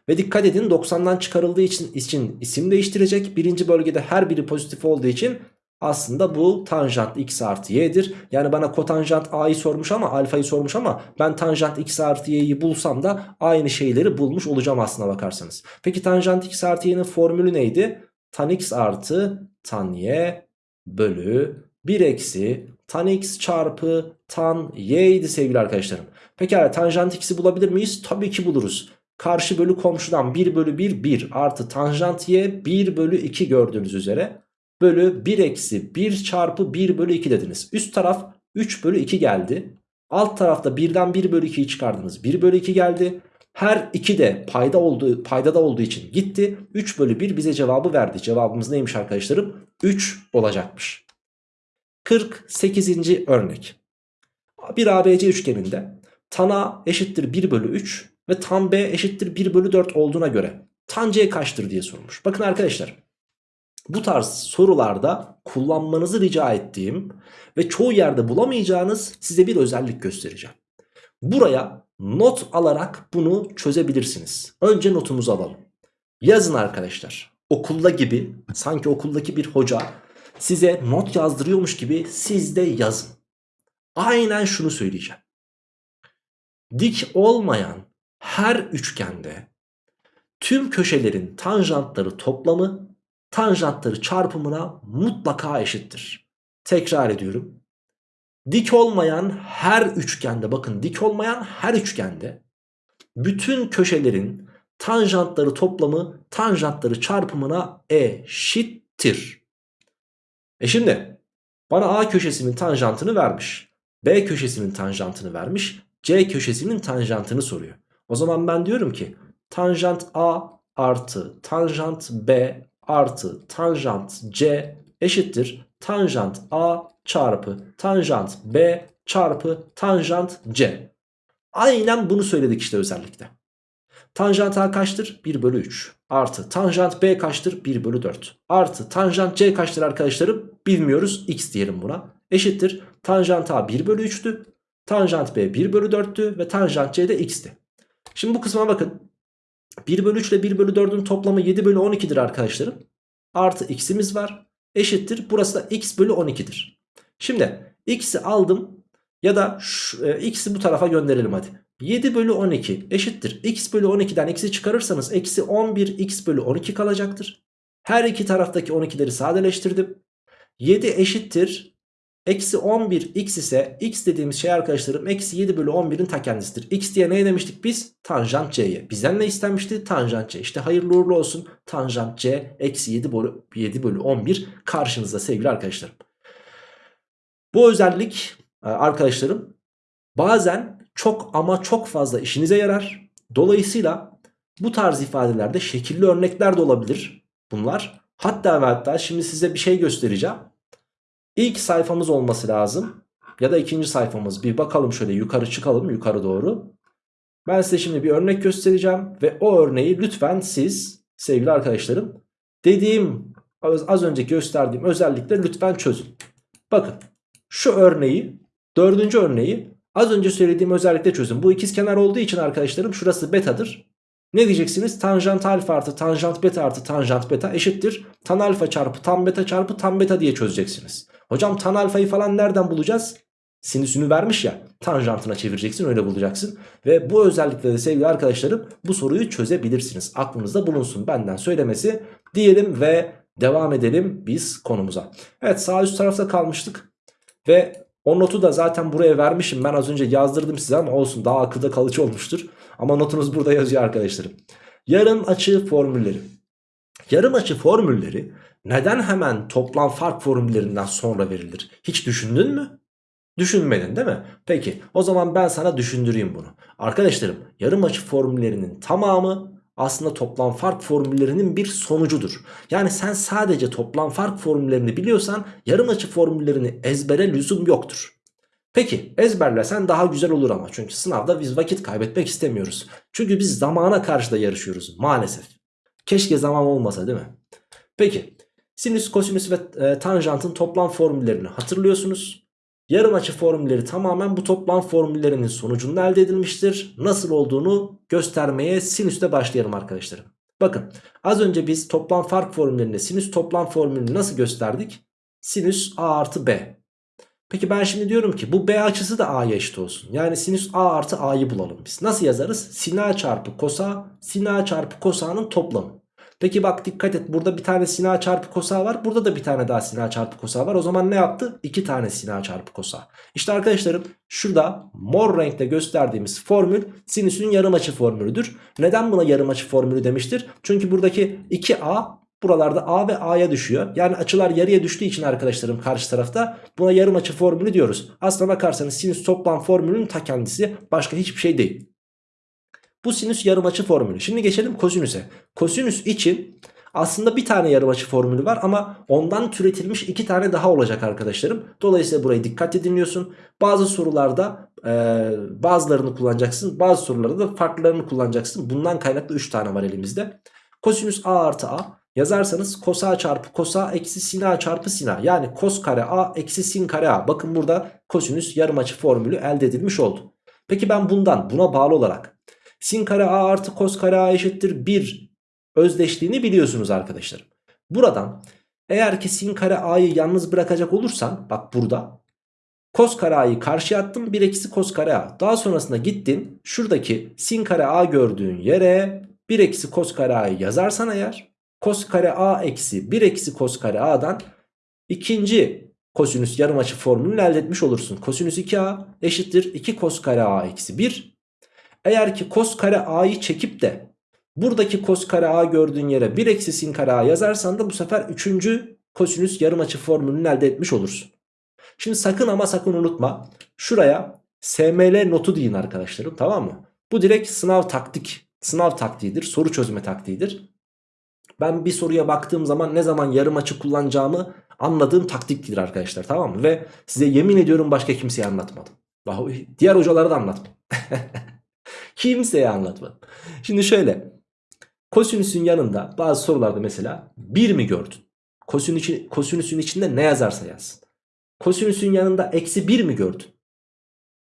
Ve dikkat edin 90'dan çıkarıldığı için, için isim değiştirecek. Birinci bölgede her biri pozitif olduğu için aslında bu tanjant x artı y'dir. Yani bana kotanjant a'yı sormuş ama alfayı sormuş ama ben tanjant x artı y'yi bulsam da aynı şeyleri bulmuş olacağım aslına bakarsanız. Peki tanjant x artı y'nin formülü neydi? Tan x artı tan y bölü 1 eksi tan x çarpı tan y sevgili arkadaşlarım. Pekala tanjant x'i bulabilir miyiz? Tabii ki buluruz. Karşı bölü komşudan 1 bölü 1 1 artı tanjant y 1 bölü 2 gördüğünüz üzere. Bölü 1 eksi 1 çarpı 1 bölü 2 dediniz. Üst taraf 3 bölü 2 geldi. Alt tarafta 1'den 1 bölü 2'yi çıkardınız. 1 bölü 2 geldi. Her iki de payda olduğu, paydada olduğu için gitti. 3 bölü 1 bize cevabı verdi. Cevabımız neymiş arkadaşlarım? 3 olacakmış. 48. örnek. Bir ABC üçgeninde tan A eşittir 1 bölü 3 ve tan B eşittir 1 bölü 4 olduğuna göre tan C kaçtır diye sormuş. Bakın arkadaşlar bu tarz sorularda kullanmanızı rica ettiğim ve çoğu yerde bulamayacağınız size bir özellik göstereceğim. Buraya not alarak bunu çözebilirsiniz. Önce notumuzu alalım. Yazın arkadaşlar. Okulda gibi sanki okuldaki bir hoca size not yazdırıyormuş gibi siz de yazın. Aynen şunu söyleyeceğim. Dik olmayan her üçgende tüm köşelerin tanjantları toplamı tanjantları çarpımına mutlaka eşittir. Tekrar ediyorum. Dik olmayan her üçgende bakın dik olmayan her üçgende bütün köşelerin tanjantları toplamı tanjantları çarpımına eşittir. E şimdi bana A köşesinin tanjantını vermiş. B köşesinin tanjantını vermiş. C köşesinin tanjantını soruyor. O zaman ben diyorum ki tanjant A artı tanjant B artı tanjant C eşittir tanjant A çarpı tanjant B çarpı tanjant C. Aynen bunu söyledik işte özellikle. Tanjant A kaçtır? 1 bölü 3. Artı tanjant B kaçtır? 1 bölü 4. Artı tanjant C kaçtır arkadaşlarım? Bilmiyoruz. X diyelim buna. Eşittir. Tanjant A 1 bölü 3'tü. Tanjant B 1 bölü 4'tü. Ve tanjant C de X'ti. Şimdi bu kısma bakın. 1 bölü 3 ile 1 bölü 4'ün toplamı 7 bölü 12'dir arkadaşlarım. Artı x'imiz var. Eşittir. Burası da x bölü 12'dir. Şimdi x'i aldım. Ya da e, x'i bu tarafa gönderelim hadi. 7 bölü 12 eşittir. x bölü 12'den x'i çıkarırsanız eksi 11 x bölü 12 kalacaktır. Her iki taraftaki 12'leri sadeleştirdim. 7 eşittir. Eksi 11 x ise x dediğimiz şey arkadaşlarım eksi 7 bölü 11'in ta kendisidir. x diye ne demiştik biz? Tanjant c'ye. Bizden ne istenmişti? Tanjant c. İşte hayırlı uğurlu olsun. Tanjant c eksi 7 bölü, 7 bölü 11 karşınızda sevgili arkadaşlarım. Bu özellik e, arkadaşlarım bazen çok ama çok fazla işinize yarar. Dolayısıyla bu tarz ifadelerde şekilli örnekler de olabilir bunlar. Hatta ve hatta şimdi size bir şey göstereceğim. İlk sayfamız olması lazım. Ya da ikinci sayfamız. Bir bakalım şöyle yukarı çıkalım yukarı doğru. Ben size şimdi bir örnek göstereceğim. Ve o örneği lütfen siz sevgili arkadaşlarım dediğim az önce gösterdiğim özellikle lütfen çözün. Bakın şu örneği dördüncü örneği az önce söylediğim özellikle çözün. Bu ikiz kenar olduğu için arkadaşlarım şurası betadır. Ne diyeceksiniz? Tanjant alfa artı tanjant beta artı tanjant beta eşittir. Tan alfa çarpı tan beta çarpı tan beta diye çözeceksiniz. Hocam tan alfayı falan nereden bulacağız? Sinüsünü vermiş ya tanjantına çevireceksin öyle bulacaksın. Ve bu özellikle de sevgili arkadaşlarım bu soruyu çözebilirsiniz. Aklınızda bulunsun benden söylemesi diyelim ve devam edelim biz konumuza. Evet sağ üst tarafta kalmıştık. Ve o notu da zaten buraya vermişim. Ben az önce yazdırdım size ama olsun daha akılda kalıcı olmuştur. Ama notunuz burada yazıyor arkadaşlarım. Yarım açı formülleri. Yarım açı formülleri neden hemen toplam fark formüllerinden sonra verilir? Hiç düşündün mü? Düşünmedin değil mi? Peki o zaman ben sana düşündüreyim bunu. Arkadaşlarım yarım açı formüllerinin tamamı aslında toplam fark formüllerinin bir sonucudur. Yani sen sadece toplam fark formüllerini biliyorsan yarım açı formüllerini ezbere lüzum yoktur. Peki ezberlesen daha güzel olur ama çünkü sınavda biz vakit kaybetmek istemiyoruz. Çünkü biz zamana karşı da yarışıyoruz maalesef. Keşke zaman olmasa değil mi? Peki sinüs, kosinüs ve e, tanjantın toplam formüllerini hatırlıyorsunuz. Yarım açı formülleri tamamen bu toplam formüllerinin sonucunda elde edilmiştir. Nasıl olduğunu göstermeye sinüste başlayalım arkadaşlarım. Bakın az önce biz toplam fark formüllerinde sinüs toplam formülünü nasıl gösterdik? Sinüs a artı b. Peki ben şimdi diyorum ki bu b açısı da a'ya eşit olsun. Yani sinüs a artı a'yı bulalım biz. Nasıl yazarız? Sin a çarpı kosa, sin a çarpı kosa'nın toplamı. Peki bak dikkat et burada bir tane sin a çarpı kosa var. Burada da bir tane daha sin a çarpı kosa var. O zaman ne yaptı? İki tane sin a çarpı kosa. İşte arkadaşlarım şurada mor renkte gösterdiğimiz formül sinüsün yarım açı formülüdür. Neden buna yarım açı formülü demiştir? Çünkü buradaki 2a buralarda a ve a'ya düşüyor. Yani açılar yarıya düştüğü için arkadaşlarım karşı tarafta buna yarım açı formülü diyoruz. Aslına bakarsanız sinüs toplam formülünün ta kendisi başka hiçbir şey değil. Bu sinüs yarımaçı formülü. Şimdi geçelim kosinüse. Kosinüs için aslında bir tane yarımaçı formülü var ama ondan türetilmiş iki tane daha olacak arkadaşlarım. Dolayısıyla burayı dikkatli dinliyorsun. Bazı sorularda e, bazılarını kullanacaksın. Bazı sorularda da farklılarını kullanacaksın. Bundan kaynaklı 3 tane var elimizde. Kosinüs a artı a yazarsanız kos a çarpı kos a eksi sin a çarpı sin a. Yani kos kare a eksi sin kare a. Bakın burada kosinüs yarımaçı formülü elde edilmiş oldu. Peki ben bundan buna bağlı olarak sin kare a artı kos kare a eşittir 1 özdeşliğini biliyorsunuz arkadaşlarım. Buradan eğer ki sin kare a'yı yalnız bırakacak olursan bak burada kos kare a'yı karşıya attım 1 eksi kos kare a. Daha sonrasında gittin şuradaki sin kare a gördüğün yere 1 eksi kos kare a'yı yazarsan eğer kos kare a eksi 1 eksi kos kare a'dan ikinci kosinüs yarımaçı formülünü elde etmiş olursun. Kosinüs 2a eşittir 2 kos kare a eksi 1 eğer ki kos kare a'yı çekip de buradaki kos kare a gördüğün yere 1 eksi sin kare a yazarsan da bu sefer 3. kosinüs yarım açı formülünü elde etmiş olursun. Şimdi sakın ama sakın unutma. Şuraya SML notu deyin arkadaşlarım tamam mı? Bu direkt sınav taktik. Sınav taktiğidir. Soru çözme taktiğidir. Ben bir soruya baktığım zaman ne zaman yarım açı kullanacağımı anladığım taktiktir arkadaşlar tamam mı? Ve size yemin ediyorum başka kimseye anlatmadım. Diğer hocalara da anlatmadım. [laughs] Kimseye anlatmadım. Şimdi şöyle. Kosinüsün yanında bazı sorularda mesela 1 mi gördün? Kosinüsün, kosinüsün içinde ne yazarsa yazsın. Kosinüsün yanında eksi 1 mi gördün?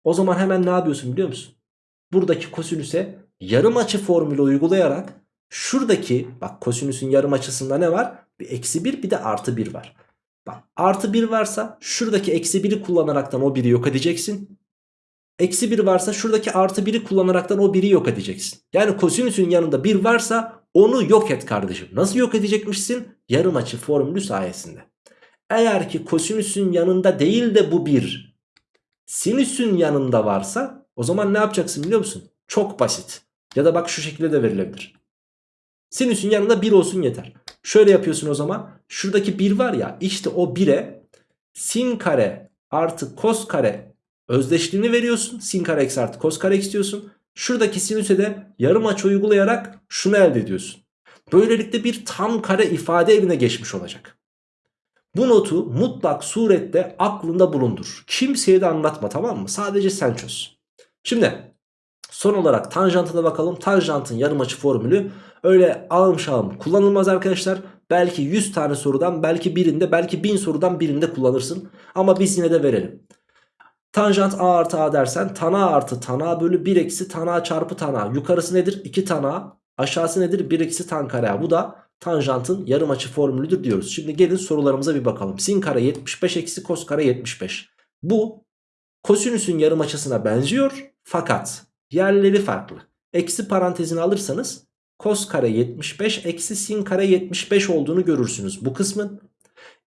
O zaman hemen ne yapıyorsun biliyor musun? Buradaki kosinüse yarım açı formülü uygulayarak şuradaki bak kosinüsün yarım açısında ne var? Bir eksi 1 bir de artı 1 var. Bak artı 1 varsa şuradaki eksi 1'i kullanaraktan o 1'i yok edeceksin. Eksi 1 varsa şuradaki artı 1'i kullanaraktan o 1'i yok edeceksin. Yani kosinüsün yanında 1 varsa onu yok et kardeşim. Nasıl yok edecekmişsin? Yarım açı formülü sayesinde. Eğer ki kosinüsün yanında değil de bu 1 sinüsün yanında varsa o zaman ne yapacaksın biliyor musun? Çok basit. Ya da bak şu şekilde de verilebilir. Sinüsün yanında 1 olsun yeter. Şöyle yapıyorsun o zaman. Şuradaki 1 var ya işte o 1'e sin kare artı kos kare özdeşliğini veriyorsun. Sin kare eksi artı kos kare istiyorsun. Şuradaki sinüse de yarım açı uygulayarak şunu elde ediyorsun. Böylelikle bir tam kare ifade eline geçmiş olacak. Bu notu mutlak surette aklında bulundur. Kimseye de anlatma tamam mı? Sadece sen çöz. Şimdi son olarak tanjantına bakalım. Tanjantın yarım açı formülü öyle ağım şağım kullanılmaz arkadaşlar. Belki 100 tane sorudan belki birinde belki 1000 sorudan birinde kullanırsın. Ama biz yine de verelim. Tanjant a artı a dersen tan a artı tan a bölü 1 eksi tan a çarpı tan a. Yukarısı nedir? 2 tan a. Aşağısı nedir? 1 eksi tan kare a. Bu da tanjantın yarım açı formülüdür diyoruz. Şimdi gelin sorularımıza bir bakalım. Sin kare 75 eksi kos kare 75. Bu kosinüsün yarım açısına benziyor fakat yerleri farklı. Eksi parantezini alırsanız kos kare 75 eksi sin kare 75 olduğunu görürsünüz. Bu kısmın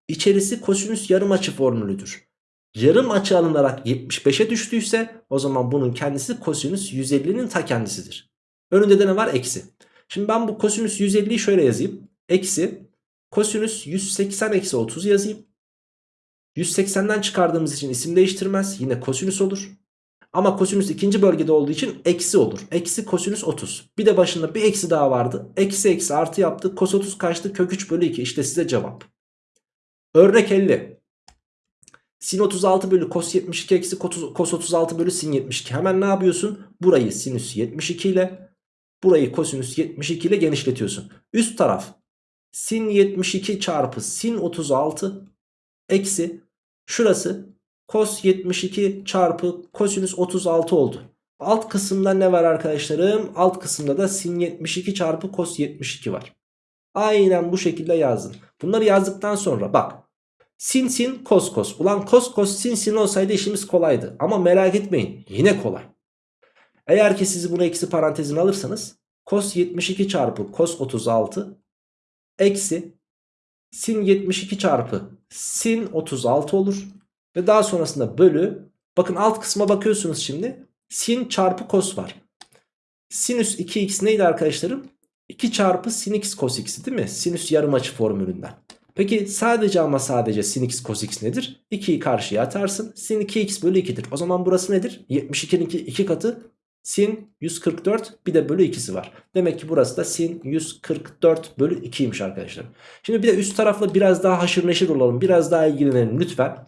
içerisi kosinüs yarım açı formülüdür yarım açı alınarak 75'e düştüyse o zaman bunun kendisi kosinüs 150'nin ta kendisidir. Önünde de ne var? Eksi. Şimdi ben bu kosinüs 150'yi şöyle yazayım. Eksi kosinüs 180 eksi 30 yazayım. 180'den çıkardığımız için isim değiştirmez. Yine kosinüs olur. Ama kosinüs ikinci bölgede olduğu için eksi olur. Eksi kosinüs 30. Bir de başında bir eksi daha vardı. Eksi eksi artı yaptı. Kos 30 kaçtı? Kök 3 bölü 2. İşte size cevap. Örnek 50. Sin 36 bölü kos 72 eksi kos 36 bölü sin 72. Hemen ne yapıyorsun? Burayı sinüs 72 ile burayı kosinüs 72 ile genişletiyorsun. Üst taraf sin 72 çarpı sin 36 eksi şurası Cos 72 çarpı kosinüs 36 oldu. Alt kısımda ne var arkadaşlarım? Alt kısımda da sin 72 çarpı cos 72 var. Aynen bu şekilde yazdım. Bunları yazdıktan sonra bak. Sin sin cos cos. Ulan cos cos sin sin olsaydı işimiz kolaydı. Ama merak etmeyin yine kolay. Eğer ki siz bunu eksi parantezine alırsanız cos 72 çarpı cos 36 eksi sin 72 çarpı sin 36 olur. Ve daha sonrasında bölü. Bakın alt kısma bakıyorsunuz şimdi. Sin çarpı kos var. Sinüs 2x neydi arkadaşlarım? 2 çarpı sin x cos x değil mi? Sinüs yarım açı formülünden. Peki sadece ama sadece sin x cos x nedir? 2'yi karşıya atarsın. Sin 2x bölü 2'dir. O zaman burası nedir? 72'nin 2 katı sin 144 bir de bölü 2'si var. Demek ki burası da sin 144 bölü 2'ymiş arkadaşlar. Şimdi bir de üst tarafla biraz daha haşır neşir olalım. Biraz daha ilgilenelim lütfen.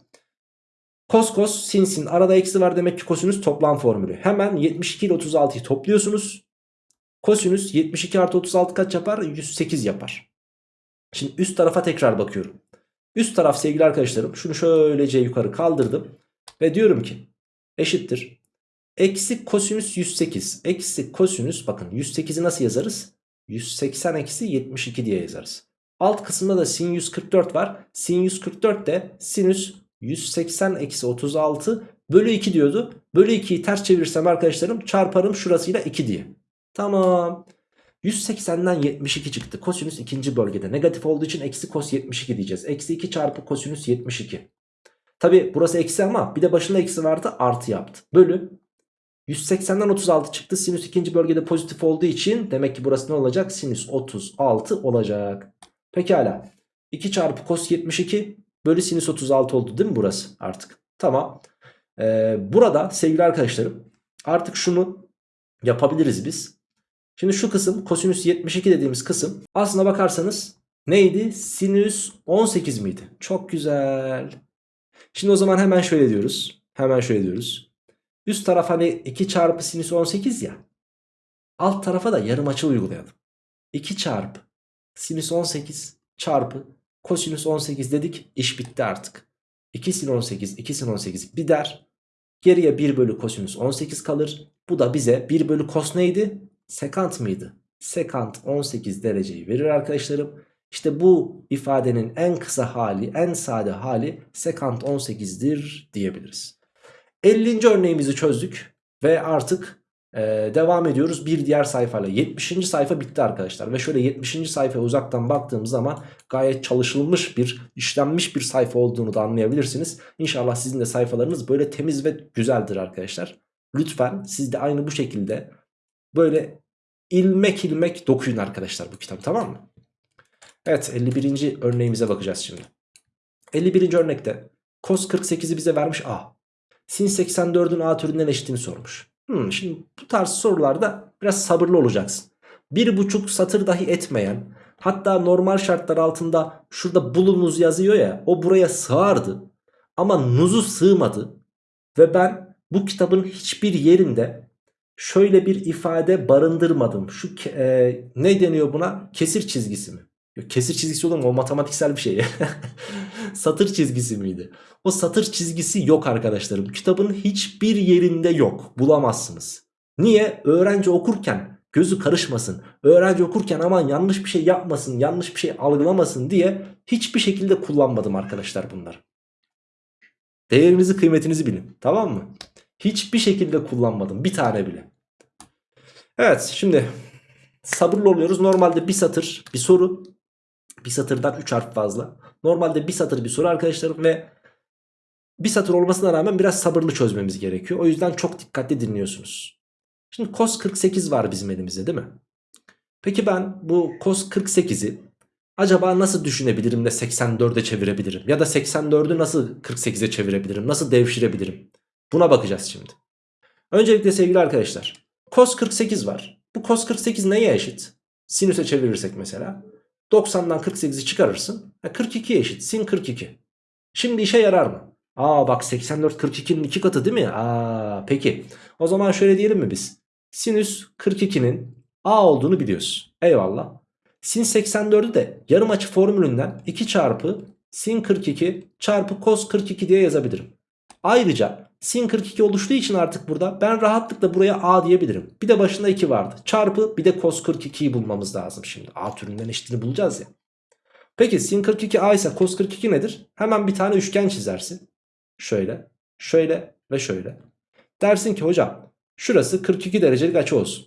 Kos kos sin sin arada eksi var demek ki kosinüs toplam formülü. Hemen 72 ile 36'yı topluyorsunuz. Kosinüs 72 artı 36 kaç yapar? 108 yapar. Şimdi üst tarafa tekrar bakıyorum. Üst taraf sevgili arkadaşlarım şunu şöylece yukarı kaldırdım. Ve diyorum ki eşittir. Eksi kosinüs 108. Eksi kosinüs bakın 108'i nasıl yazarız? 180 eksi 72 diye yazarız. Alt kısımda da sin 144 var. Sin 144 de sinüs 180 eksi 36 bölü 2 diyordu. Bölü 2'yi ters çevirirsem arkadaşlarım çarparım şurasıyla 2 diye. Tamam. 180'den 72 çıktı. Kosinüs ikinci bölgede. Negatif olduğu için eksi kos 72 diyeceğiz. Eksi 2 çarpı kosinüs 72. Tabi burası eksi ama bir de başında eksi vardı artı yaptı. Bölü 180'den 36 çıktı. Sinüs ikinci bölgede pozitif olduğu için demek ki burası ne olacak? Sinüs 36 olacak. Pekala. 2 çarpı kos 72 bölü sinüs 36 oldu değil mi burası artık? Tamam. Ee, burada sevgili arkadaşlarım artık şunu yapabiliriz biz. Şimdi şu kısım kosinüs 72 dediğimiz kısım aslına bakarsanız neydi? Sinüs 18 miydi? Çok güzel. Şimdi o zaman hemen şöyle diyoruz. Hemen şöyle diyoruz. Üst taraf hani 2 çarpı sinüs 18 ya. Alt tarafa da yarım açı uygulayalım. 2 çarpı sinüs 18 çarpı Kosinüs 18 dedik iş bitti artık. 2 sin 18 2 sin 18 gider. Geriye 1 bölü kosinüs 18 kalır. Bu da bize 1 bölü kos neydi? Sekant mıydı? Sekant 18 dereceyi verir arkadaşlarım. İşte bu ifadenin en kısa hali, en sade hali sekant 18'dir diyebiliriz. 50. örneğimizi çözdük ve artık ee, devam ediyoruz bir diğer sayfayla 70. sayfa bitti arkadaşlar ve şöyle 70. sayfaya uzaktan baktığım zaman gayet çalışılmış bir işlenmiş bir sayfa olduğunu da anlayabilirsiniz İnşallah sizin de sayfalarınız böyle temiz ve güzeldir arkadaşlar lütfen siz de aynı bu şekilde böyle ilmek ilmek dokuyun arkadaşlar bu kitabı tamam mı Evet 51. örneğimize bakacağız şimdi 51. örnekte cos 48'i bize vermiş A sin 84'ün A türünden eşitini sormuş Hmm, şimdi bu tarz sorularda biraz sabırlı olacaksın. Bir buçuk satır dahi etmeyen hatta normal şartlar altında şurada bulunuz yazıyor ya o buraya sığardı. Ama nuzu sığmadı ve ben bu kitabın hiçbir yerinde şöyle bir ifade barındırmadım. Şu e, ne deniyor buna? Kesir çizgisi mi? Kesir çizgisi olur mu? O matematiksel bir şey. [laughs] satır çizgisi miydi? O satır çizgisi yok arkadaşlarım. Kitabın hiçbir yerinde yok. Bulamazsınız. Niye? Öğrenci okurken gözü karışmasın. Öğrenci okurken aman yanlış bir şey yapmasın, yanlış bir şey algılamasın diye hiçbir şekilde kullanmadım arkadaşlar bunları. Değerinizi kıymetinizi bilin. Tamam mı? Hiçbir şekilde kullanmadım. Bir tane bile. Evet şimdi sabırlı oluyoruz. Normalde bir satır bir soru. Bir satırdan 3 harf fazla. Normalde bir satır bir soru arkadaşlarım ve bir satır olmasına rağmen biraz sabırlı çözmemiz gerekiyor. O yüzden çok dikkatli dinliyorsunuz. Şimdi cos 48 var bizim elimizde değil mi? Peki ben bu cos 48'i acaba nasıl düşünebilirim de 84'e çevirebilirim? Ya da 84'ü nasıl 48'e çevirebilirim? Nasıl devşirebilirim? Buna bakacağız şimdi. Öncelikle sevgili arkadaşlar. Cos 48 var. Bu cos 48 neye eşit? Sinüse çevirirsek mesela. 90'dan 48'i çıkarırsın. 42'ye eşit. Sin 42. Şimdi işe yarar mı? Aa bak 84 42'nin 2 katı değil mi? Aa peki. O zaman şöyle diyelim mi biz? Sinüs 42'nin A olduğunu biliyoruz. Eyvallah. Sin 84'ü de yarım açı formülünden 2 çarpı sin 42 çarpı cos 42 diye yazabilirim. Ayrıca sin 42 oluştuğu için artık burada ben rahatlıkla buraya A diyebilirim. Bir de başında 2 vardı. Çarpı bir de cos 42'yi bulmamız lazım şimdi. A türünden eşitini bulacağız ya. Peki sin 42 A ise cos 42 nedir? Hemen bir tane üçgen çizersin. Şöyle, şöyle ve şöyle. Dersin ki hocam şurası 42 derecelik açı olsun.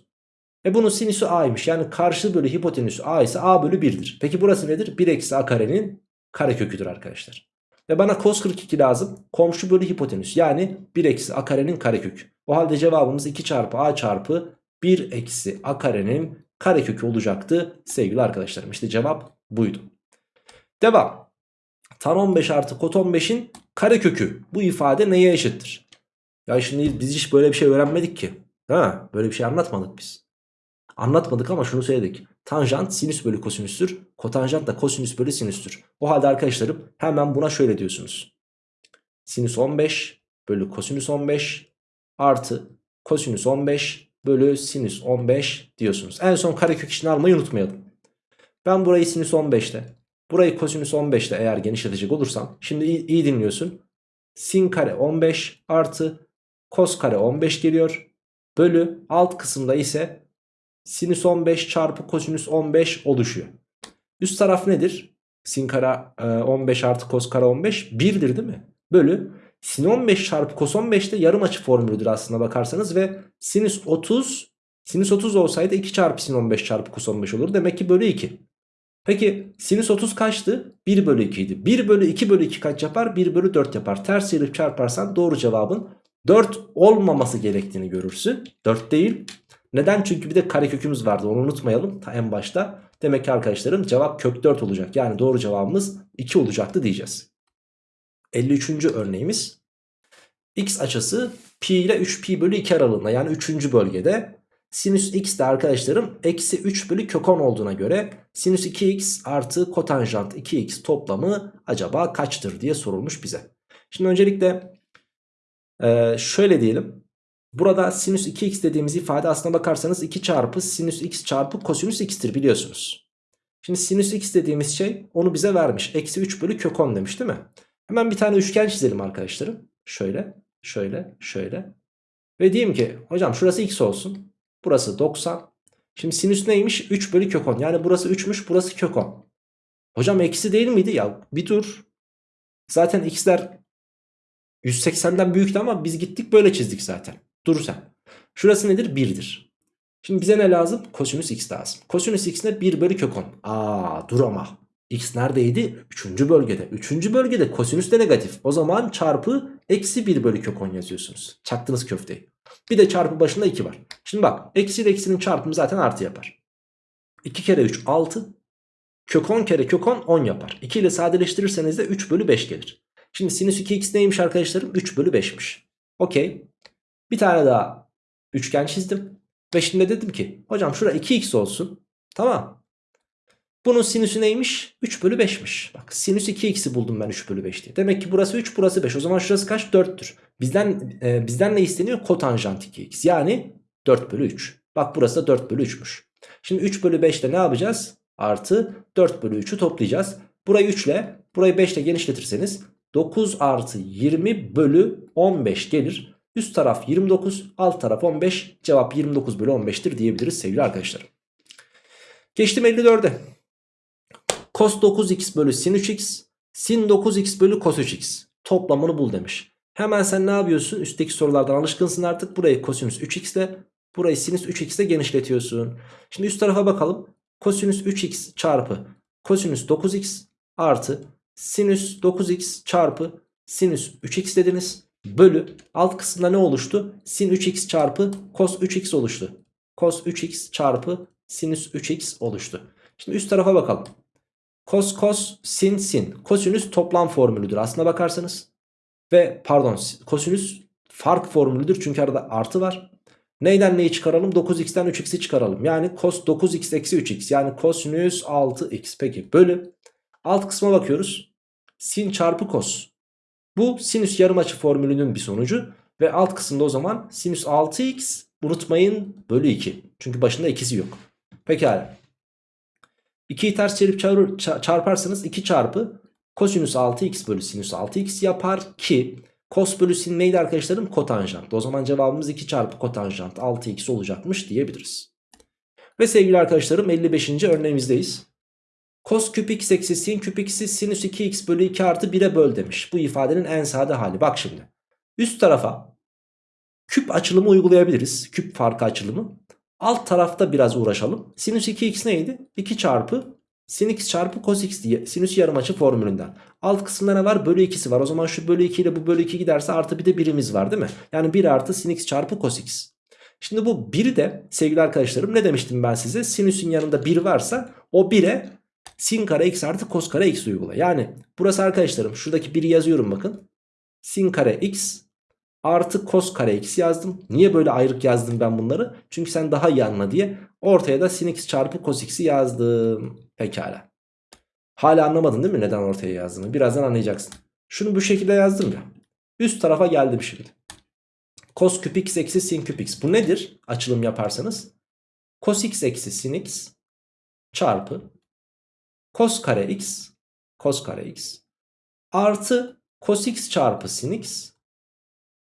E bunun sinüsü a'ymış. Yani karşı bölü hipotenüsü a ise a bölü 1'dir. Peki burası nedir? 1 eksi a karenin kareköküdür arkadaşlar. Ve bana cos 42 lazım. Komşu bölü hipotenüs. Yani 1 eksi a karenin karekökü. O halde cevabımız 2 çarpı a çarpı 1 eksi a karenin karekökü olacaktı sevgili arkadaşlarım. İşte cevap buydu. Devam. Tan 15 artı kot 15'in karekökü. Bu ifade neye eşittir? Ya şimdi biz hiç böyle bir şey öğrenmedik ki. Ha, böyle bir şey anlatmadık biz. Anlatmadık ama şunu söyledik. Tanjant sinüs bölü kosinüstür. Kotanjant da kosinüs bölü sinüstür. O halde arkadaşlarım hemen buna şöyle diyorsunuz. Sinüs 15 bölü kosinüs 15 artı kosinüs 15 bölü sinüs 15 diyorsunuz. En son karekök işini almayı unutmayalım. Ben burayı sinüs 15'te, burayı kosinüs 15'te eğer genişletecek olursam şimdi iyi, iyi dinliyorsun. Sin kare 15 artı kos kare 15 geliyor. Bölü alt kısımda ise sinüs 15 çarpı kosinüs 15 oluşuyor. Üst taraf nedir? Sin kare 15 artı kos kare 15 1'dir değil mi? Bölü sin 15 çarpı kos 15 de yarım açı formülüdür aslında bakarsanız ve sinüs 30 sinüs 30 olsaydı 2 çarpı sin 15 çarpı kos 15 olur. Demek ki bölü 2. Peki sinüs 30 kaçtı? 1 bölü 2 idi. 1 bölü 2 bölü 2 kaç yapar? 1 bölü 4 yapar. Ters çevirip çarparsan doğru cevabın 4 olmaması gerektiğini görürsün. 4 değil. Neden? Çünkü bir de karekökümüz vardı onu unutmayalım ta en başta. Demek ki arkadaşlarım cevap kök 4 olacak. Yani doğru cevabımız 2 olacaktı diyeceğiz. 53. örneğimiz. X açısı pi ile 3pi bölü 2 aralığında yani 3. bölgede. Sinüs x de arkadaşlarım eksi 3 bölü kök 10 olduğuna göre sinüs 2x artı kotanjant 2x toplamı acaba kaçtır diye sorulmuş bize. Şimdi öncelikle şöyle diyelim. Burada sinüs 2x dediğimiz ifade aslına bakarsanız 2 çarpı sinüs x çarpı kosinüs x'tir biliyorsunuz. Şimdi sinüs x dediğimiz şey onu bize vermiş. Eksi 3 bölü kök 10 demiş değil mi? Hemen bir tane üçgen çizelim arkadaşlarım. Şöyle, şöyle, şöyle. Ve diyeyim ki hocam şurası x olsun. Burası 90. Şimdi sinüs neymiş? 3 bölü kök 10. Yani burası 3'müş burası kök 10. Hocam eksi değil miydi? Ya bir dur. Zaten x'ler 180'den büyüktü ama biz gittik böyle çizdik zaten. Dur sen. Şurası nedir? 1'dir. Şimdi bize ne lazım? Kosinüs x lazım. Kosinüs x ne? 1 bölü kök 10. Aa dur ama. X neredeydi? 3. bölgede. 3. bölgede kosinüs de negatif. O zaman çarpı eksi 1 bölü kök 10 yazıyorsunuz. Çaktınız köfteyi. Bir de çarpı başında 2 var. Şimdi bak eksi ile eksinin çarpımı zaten artı yapar. 2 kere 3 6. Kök 10 kere kök 10 10 yapar. 2 ile sadeleştirirseniz de 3 bölü 5 gelir. Şimdi sinüs 2x neymiş arkadaşlarım? 3 bölü 5'miş. Okey. Bir tane daha üçgen çizdim. Ve şimdi dedim ki hocam şura 2x olsun. Tamam. Bunun sinüsü neymiş? 3 bölü 5'miş. Bak sinüs 2x'i buldum ben 3 bölü 5 diye. Demek ki burası 3 burası 5. O zaman şurası kaç? 4'tür. Bizden, e, bizden ne isteniyor? Kotanjant 2x. Yani 4 bölü 3. Bak burası da 4 bölü 3'müş. Şimdi 3 bölü 5'te ne yapacağız? Artı 4 bölü 3'ü toplayacağız. Burayı 3 ile burayı 5 ile genişletirseniz 9 artı 20 bölü 15 gelir. Üst taraf 29 alt taraf 15 cevap 29 bölü 15'tir diyebiliriz sevgili arkadaşlarım. Geçtim 54'e. Cos 9x bölü sin 3x sin 9x bölü cos 3x toplamını bul demiş. Hemen sen ne yapıyorsun? Üstteki sorulardan alışkınsın artık. Burayı kosinüs 3x ile burayı sinüs 3x ile genişletiyorsun. Şimdi üst tarafa bakalım. Kosinüs 3x çarpı kosinüs 9x artı sinüs 9x çarpı sinüs 3x dediniz. Bölü alt kısımda ne oluştu? Sin 3x çarpı cos 3x oluştu. Cos 3x çarpı sinüs 3x oluştu. Şimdi üst tarafa bakalım. Cos cos sin sin. Kosinüs toplam formülüdür aslına bakarsanız. Ve pardon kosinüs fark formülüdür çünkü arada artı var. Neyden neyi çıkaralım? 9x'ten 3x'i çıkaralım. Yani cos 9x eksi 3x yani kosinüs 6x. Peki bölü. Alt kısma bakıyoruz. Sin çarpı kos. Bu sinüs yarım açı formülünün bir sonucu. Ve alt kısımda o zaman sinüs 6x unutmayın bölü 2. Çünkü başında ikisi yok. Pekala. 2'yi ters çevirip çarparsanız 2 çarpı kosinüs 6x bölü sinüs 6x yapar ki Kos bölü sin neydi arkadaşlarım? Kotanjant. O zaman cevabımız 2 çarpı kotanjant 6x olacakmış diyebiliriz. Ve sevgili arkadaşlarım 55. örneğimizdeyiz. Kos küp x eksi sin küp x'i sinüs 2x bölü 2 artı 1'e böl demiş. Bu ifadenin en sade hali. Bak şimdi. Üst tarafa küp açılımı uygulayabiliriz. Küp farkı açılımı. Alt tarafta biraz uğraşalım. Sinüs 2x neydi? 2 çarpı sin x çarpı cos x diye sinüs yarım açı formülünden. Alt kısımda ne var? Bölü 2'si var. O zaman şu bölü 2 ile bu bölü 2 giderse artı bir de birimiz var değil mi? Yani 1 artı sin x çarpı cos x. Şimdi bu 1'i de sevgili arkadaşlarım ne demiştim ben size? Sinüsün yanında 1 varsa o 1'e sin kare x artı cos kare x uygula. Yani burası arkadaşlarım şuradaki 1'i yazıyorum bakın. Sin kare x artı cos kare x yazdım. Niye böyle ayrık yazdım ben bunları? Çünkü sen daha iyi anla diye. Ortaya da sin x çarpı cos x'i yazdım. Pekala. Hala anlamadın değil mi neden ortaya yazdığını? Birazdan anlayacaksın. Şunu bu şekilde yazdım ya. Üst tarafa geldim şimdi. Cos küp x eksi sin küp x. Bu nedir? Açılım yaparsanız. Cos x eksi sin x çarpı cos kare x cos kare x artı cos x çarpı sin x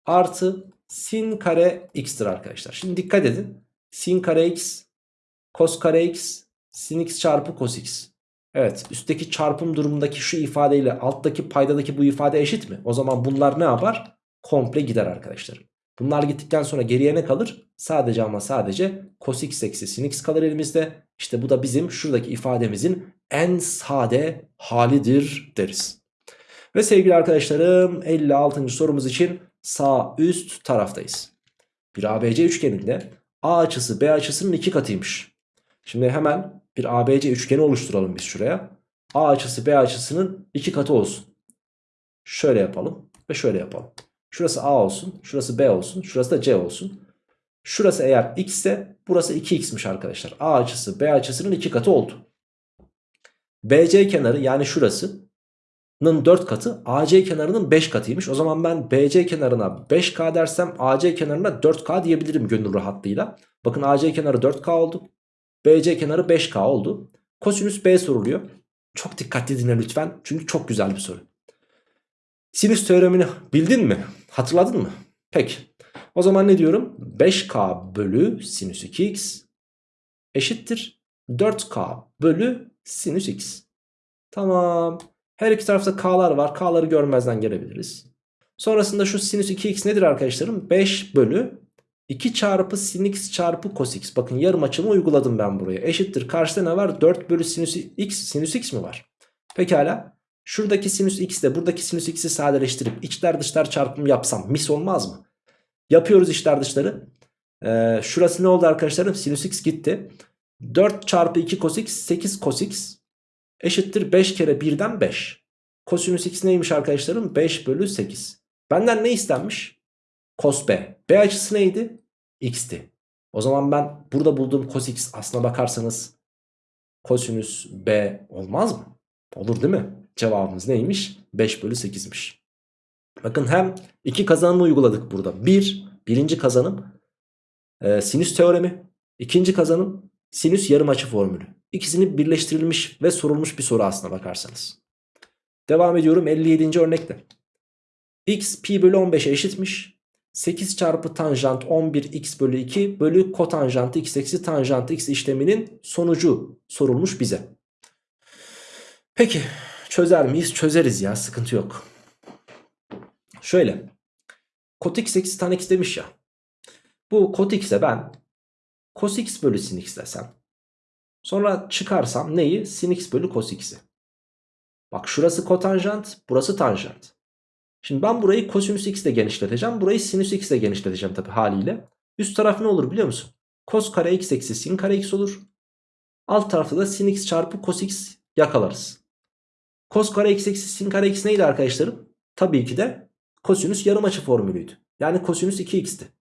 artı sin kare x'tir arkadaşlar. Şimdi dikkat edin. Sin kare x cos kare x sin x çarpı cos x. Evet üstteki çarpım durumundaki şu ifadeyle alttaki paydadaki bu ifade eşit mi? O zaman bunlar ne yapar? Komple gider arkadaşlar. Bunlar gittikten sonra geriye ne kalır? Sadece ama sadece cos x eksi sin x kalır elimizde. İşte bu da bizim şuradaki ifademizin en sade halidir deriz. Ve sevgili arkadaşlarım 56. sorumuz için sağ üst taraftayız. Bir ABC üçgeninde A açısı B açısının iki katıymış. Şimdi hemen bir ABC üçgeni oluşturalım biz şuraya. A açısı B açısının iki katı olsun. Şöyle yapalım ve şöyle yapalım. Şurası A olsun, şurası B olsun, şurası da C olsun. Şurası eğer x ise burası 2x'miş arkadaşlar. A açısı B açısının iki katı oldu. BC kenarı yani şurasının 4 katı AC kenarının 5 katıymış. O zaman ben BC kenarına 5K dersem AC kenarına 4K diyebilirim gönül rahatlığıyla. Bakın AC kenarı 4K oldu. BC kenarı 5K oldu. Kosinüs B soruluyor. Çok dikkatli dinle lütfen. Çünkü çok güzel bir soru. Sinüs teoremini bildin mi? Hatırladın mı? Peki. O zaman ne diyorum? 5K bölü sinüs 2x eşittir 4K bölü sinüs x. Tamam. Her iki tarafta K'lar var. K'ları görmezden gelebiliriz. Sonrasında şu sinüs 2x nedir arkadaşlarım? 5 bölü 2 çarpı sin x çarpı cos x. Bakın yarım açımı uyguladım ben buraya. Eşittir. Karşıda ne var? 4 bölü sinüs x. Sinüs x mi var? Pekala. Şuradaki sinüs x ile buradaki sinüs x'i sadeleştirip içler dışlar çarpımı yapsam mis olmaz mı? Yapıyoruz içler dışları. Ee, şurası ne oldu arkadaşlarım? Sinüs x gitti. 4 çarpı 2 cos x 8 cos x eşittir 5 kere 1'den 5. Kosinüs x neymiş arkadaşlarım? 5 bölü 8. Benden ne istenmiş? Cos b. B açısı neydi? X'ti. O zaman ben burada bulduğum cos x aslına bakarsanız kosinüs b olmaz mı? Olur değil mi? Cevabımız neymiş? 5 bölü 8'miş. Bakın hem iki kazanımı uyguladık burada. Bir, birinci kazanım e, sinüs teoremi. İkinci kazanım sinüs yarım açı formülü. İkisini birleştirilmiş ve sorulmuş bir soru aslına bakarsanız. Devam ediyorum 57. örnekte. x pi bölü 15'e eşitmiş. 8 çarpı tanjant 11 x bölü 2 bölü kotanjant x eksi tanjant x işleminin sonucu sorulmuş bize. Peki çözer miyiz? Çözeriz ya sıkıntı yok. Şöyle. Kot x eksi tan x demiş ya. Bu kot x'e ben cos x bölü sin x desem. Sonra çıkarsam neyi? Sin x bölü cos x'i. Bak şurası kotanjant, burası tanjant. Şimdi ben burayı kosinüs x ile genişleteceğim. Burayı sinüs x ile genişleteceğim tabi haliyle. Üst taraf ne olur biliyor musun? Cos kare x eksi sin kare x olur. Alt tarafta da sin x çarpı cos x yakalarız. Cos kare x eksi sin kare x neydi arkadaşlarım? Tabii ki de kosinüs yarım açı formülüydü. Yani kosinüs 2x'ti.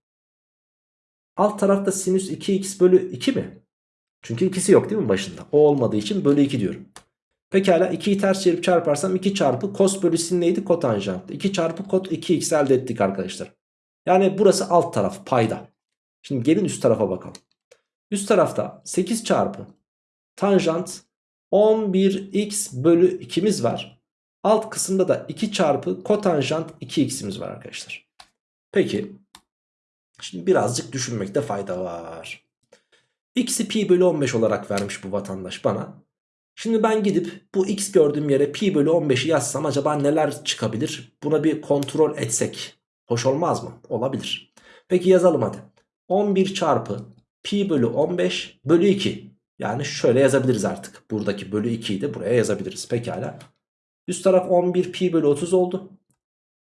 Alt tarafta sinüs 2x bölü 2 mi? Çünkü ikisi yok değil mi başında? O olmadığı için bölü 2 diyorum. Pekala 2'yi ters çevirip çarparsam 2 çarpı cos bölü sin neydi? Kotanjanttı. 2 çarpı kot 2x elde ettik arkadaşlar. Yani burası alt taraf payda. Şimdi gelin üst tarafa bakalım. Üst tarafta 8 çarpı tanjant 11x bölü 2'miz var. Alt kısımda da 2 çarpı kotanjant 2x'imiz var arkadaşlar. Peki. Şimdi birazcık düşünmekte fayda var. X'i pi bölü 15 olarak vermiş bu vatandaş bana. Şimdi ben gidip bu x gördüğüm yere pi bölü 15'i yazsam acaba neler çıkabilir? Buna bir kontrol etsek. Hoş olmaz mı? Olabilir. Peki yazalım hadi. 11 çarpı pi bölü 15 bölü 2. Yani şöyle yazabiliriz artık. Buradaki bölü 2'yi de buraya yazabiliriz. Pekala. Üst taraf 11 pi bölü 30 oldu.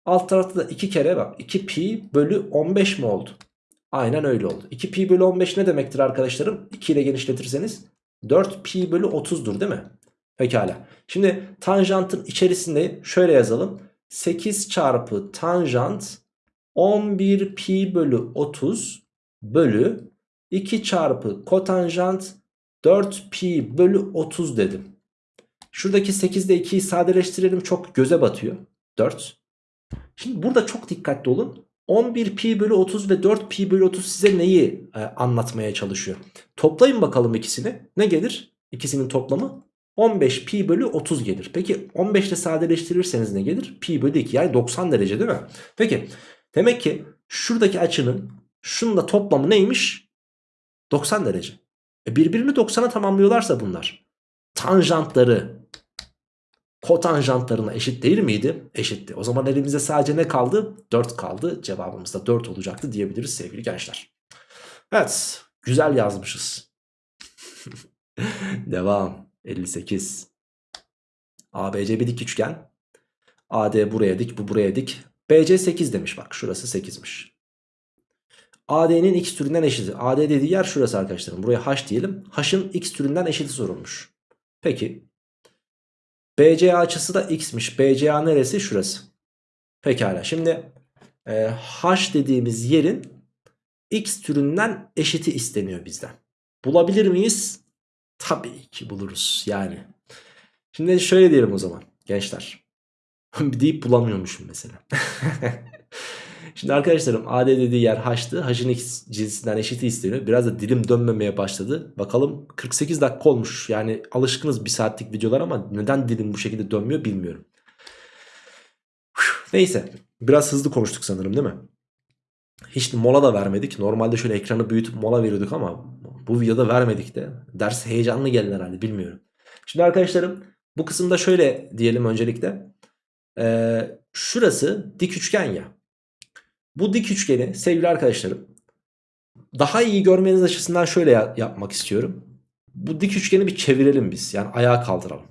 Alt tarafta da 2 kere bak 2 pi bölü 15 mi oldu? Aynen öyle oldu. 2 pi bölü 15 ne demektir arkadaşlarım? 2 ile genişletirseniz 4 pi bölü 30'dur değil mi? Pekala. Şimdi tanjantın içerisinde şöyle yazalım. 8 çarpı tanjant 11 pi bölü 30 bölü 2 çarpı kotanjant 4 pi bölü 30 dedim. Şuradaki 8 ile 2'yi sadeleştirelim çok göze batıyor. 4. Şimdi burada çok dikkatli olun. 11 pi bölü 30 ve 4 pi bölü 30 size neyi e, anlatmaya çalışıyor? Toplayın bakalım ikisini. Ne gelir? İkisinin toplamı 15 pi bölü 30 gelir. Peki 15 ile sadeleştirirseniz ne gelir? Pi bölü 2 yani 90 derece değil mi? Peki demek ki şuradaki açının şununla toplamı neymiş? 90 derece. E birbirini 90'a tamamlıyorlarsa bunlar. Tanjantları kotanjantlarına eşit değil miydi? Eşitti. O zaman elimizde sadece ne kaldı? 4 kaldı. Cevabımız da 4 olacaktı diyebiliriz sevgili gençler. Evet. Güzel yazmışız. [laughs] Devam. 58. ABC bir dik üçgen. AD buraya dik, bu buraya dik. BC 8 demiş bak. Şurası 8'miş. AD'nin x türünden eşiti. AD dediği yer şurası arkadaşlarım. Buraya h diyelim. H'ın x türünden eşiti sorulmuş. Peki. BCA açısı da x'miş. BCA neresi? Şurası. Pekala. Şimdi e, h dediğimiz yerin x türünden eşiti isteniyor bizden. Bulabilir miyiz? Tabii ki buluruz yani. Şimdi şöyle diyelim o zaman gençler. [laughs] deyip bulamıyormuşum mesela. [laughs] Şimdi arkadaşlarım AD dediği yer H'tı. H'ın X cinsinden eşiti isteniyor. Biraz da dilim dönmemeye başladı. Bakalım 48 dakika olmuş. Yani alışkınız bir saatlik videolar ama neden dilim bu şekilde dönmüyor bilmiyorum. Neyse. Biraz hızlı konuştuk sanırım değil mi? Hiç mola da vermedik. Normalde şöyle ekranı büyütüp mola veriyorduk ama bu videoda vermedik de. Ders heyecanlı gelin herhalde bilmiyorum. Şimdi arkadaşlarım bu kısımda şöyle diyelim öncelikle. Ee, şurası dik üçgen ya. Bu dik üçgeni sevgili arkadaşlarım daha iyi görmeniz açısından şöyle yapmak istiyorum. Bu dik üçgeni bir çevirelim biz. Yani ayağa kaldıralım.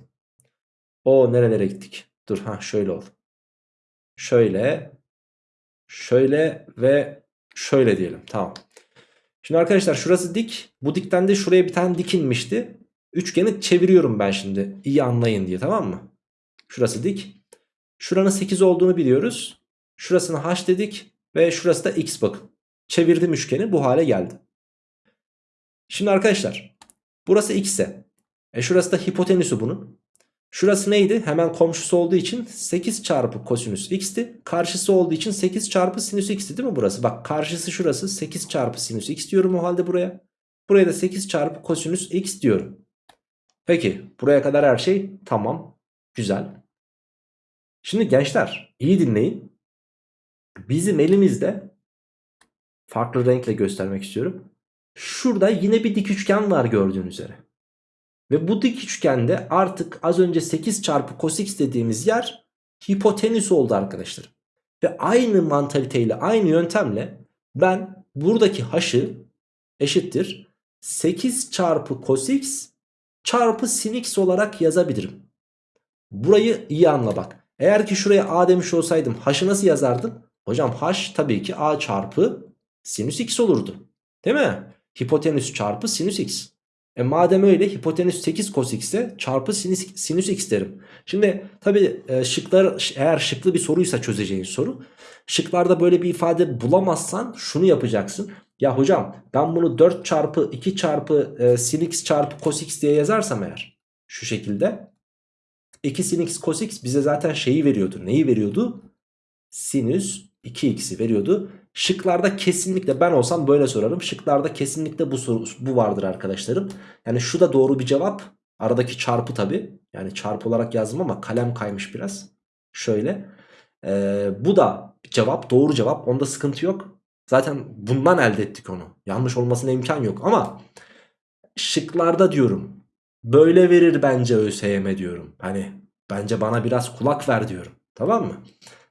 O nerelere gittik? Dur ha şöyle ol. Şöyle. Şöyle ve şöyle diyelim. Tamam. Şimdi arkadaşlar şurası dik. Bu dikten de şuraya bir tane dik inmişti. Üçgeni çeviriyorum ben şimdi. İyi anlayın diye tamam mı? Şurası dik. Şuranın 8 olduğunu biliyoruz. Şurasını h dedik. Ve şurası da x bakın. Çevirdim üçgeni bu hale geldi. Şimdi arkadaşlar burası x ise e şurası da hipotenüsü bunun. Şurası neydi? Hemen komşusu olduğu için 8 çarpı kosinüs x'ti. Karşısı olduğu için 8 çarpı sinüs x'ti değil mi burası? Bak karşısı şurası 8 çarpı sinüs x diyorum o halde buraya. Buraya da 8 çarpı kosinüs x diyorum. Peki buraya kadar her şey tamam. Güzel. Şimdi gençler iyi dinleyin. Bizim elimizde farklı renkle göstermek istiyorum. Şurada yine bir dik üçgen var gördüğünüz üzere. Ve bu dik üçgende artık az önce 8 çarpı cos x dediğimiz yer hipotenüs oldu arkadaşlar. Ve aynı mantaliteyle aynı yöntemle ben buradaki h'ı eşittir 8 çarpı cos x çarpı sin x olarak yazabilirim. Burayı iyi anla bak. Eğer ki şuraya a demiş olsaydım h'ı nasıl yazardım? Hocam h tabii ki a çarpı sinüs x olurdu. Değil mi? Hipotenüs çarpı sinüs x. E madem öyle hipotenüs 8 cos x'e çarpı sinüs, sinüs x derim. Şimdi tabi e, şıklar eğer şıklı bir soruysa çözeceğin soru. Şıklarda böyle bir ifade bulamazsan şunu yapacaksın. Ya hocam ben bunu 4 çarpı 2 çarpı e, sin x çarpı cos x diye yazarsam eğer. Şu şekilde. 2 sin x cos x bize zaten şeyi veriyordu. Neyi veriyordu? Sinüs 2x'i veriyordu. Şıklarda kesinlikle ben olsam böyle sorarım. Şıklarda kesinlikle bu soru bu vardır arkadaşlarım. Yani şu da doğru bir cevap. Aradaki çarpı tabi. Yani çarpı olarak yazdım ama kalem kaymış biraz. Şöyle. Ee, bu da cevap doğru cevap. Onda sıkıntı yok. Zaten bundan elde ettik onu. Yanlış olmasına imkan yok ama şıklarda diyorum. Böyle verir bence ÖSYM diyorum. Hani bence bana biraz kulak ver diyorum. Tamam mı?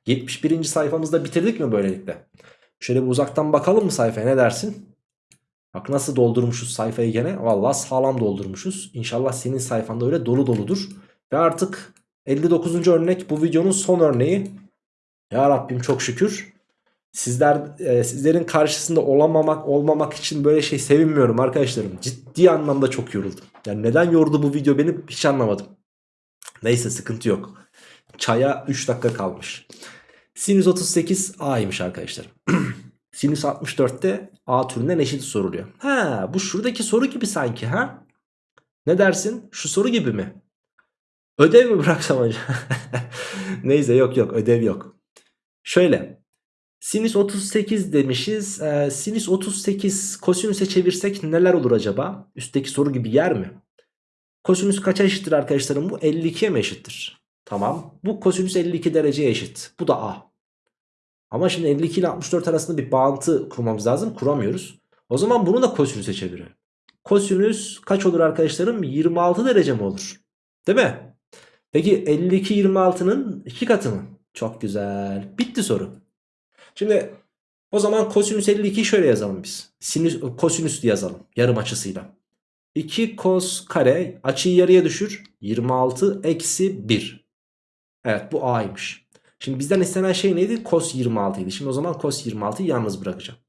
71. sayfamızda bitirdik mi böylelikle? Şöyle bir uzaktan bakalım mı sayfaya ne dersin? Bak nasıl doldurmuşuz sayfayı gene. Vallahi sağlam doldurmuşuz. İnşallah senin sayfanda öyle dolu doludur. Ve artık 59. örnek bu videonun son örneği. Ya Rabbim çok şükür. Sizler e, sizlerin karşısında olamamak olmamak için böyle şey sevinmiyorum arkadaşlarım. Ciddi anlamda çok yoruldum. Yani neden yordu bu video beni hiç anlamadım. Neyse sıkıntı yok. Çaya 3 dakika kalmış. Sinüs 38 A'ymış arkadaşlar. [clears throat] Sinüs 64'te A türünden eşit soruluyor. Ha bu şuradaki soru gibi sanki ha? Ne dersin? Şu soru gibi mi? Ödev mi [laughs] bıraksam acaba? [laughs] Neyse yok yok ödev yok. Şöyle. Sinüs 38 demişiz. Ee, sinüs 38 kosinüse çevirsek neler olur acaba? Üstteki soru gibi yer mi? Kosinüs kaça eşittir arkadaşlarım? Bu 52'ye mi eşittir? Tamam. Bu kosinüs 52 dereceye eşit. Bu da A. Ama şimdi 52 ile 64 arasında bir bağıntı kurmamız lazım. Kuramıyoruz. O zaman bunu da kosinüse çeviriyorum. Kosinüs kaç olur arkadaşlarım? 26 derece mi olur? Değil mi? Peki 52 26'nın 2 katı mı? Çok güzel. Bitti soru. Şimdi o zaman kosinüs 52'yi şöyle yazalım biz. Sinüs, kosinüs yazalım. Yarım açısıyla. 2 kos kare açıyı yarıya düşür. 26 eksi 1. Evet bu A'ymış. Şimdi bizden istenen şey neydi? Cos 26 idi. Şimdi o zaman cos 26'yı yalnız bırakacağım.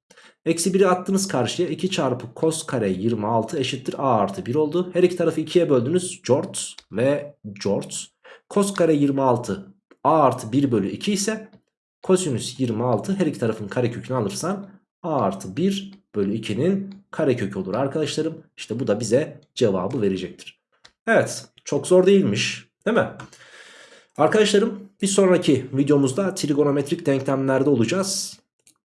Eksi 1'i attınız karşıya. 2 çarpı cos kare 26 eşittir A artı 1 oldu. Her iki tarafı 2'ye böldünüz. Jort ve Jort. Cos kare 26 A artı 1 bölü 2 ise kosinüs 26 her iki tarafın karekökünü alırsan A artı 1 bölü 2'nin karekökü olur arkadaşlarım. İşte bu da bize cevabı verecektir. Evet çok zor değilmiş değil mi? Arkadaşlarım bir sonraki videomuzda trigonometrik denklemlerde olacağız.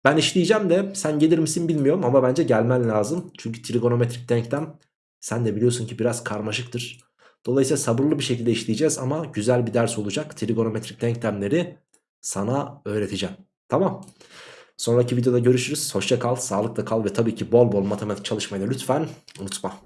Ben işleyeceğim de sen gelir misin bilmiyorum ama bence gelmen lazım. Çünkü trigonometrik denklem sen de biliyorsun ki biraz karmaşıktır. Dolayısıyla sabırlı bir şekilde işleyeceğiz ama güzel bir ders olacak. Trigonometrik denklemleri sana öğreteceğim. Tamam. Sonraki videoda görüşürüz. Hoşça kal, sağlıkla kal ve tabii ki bol bol matematik çalışmayı da lütfen unutma.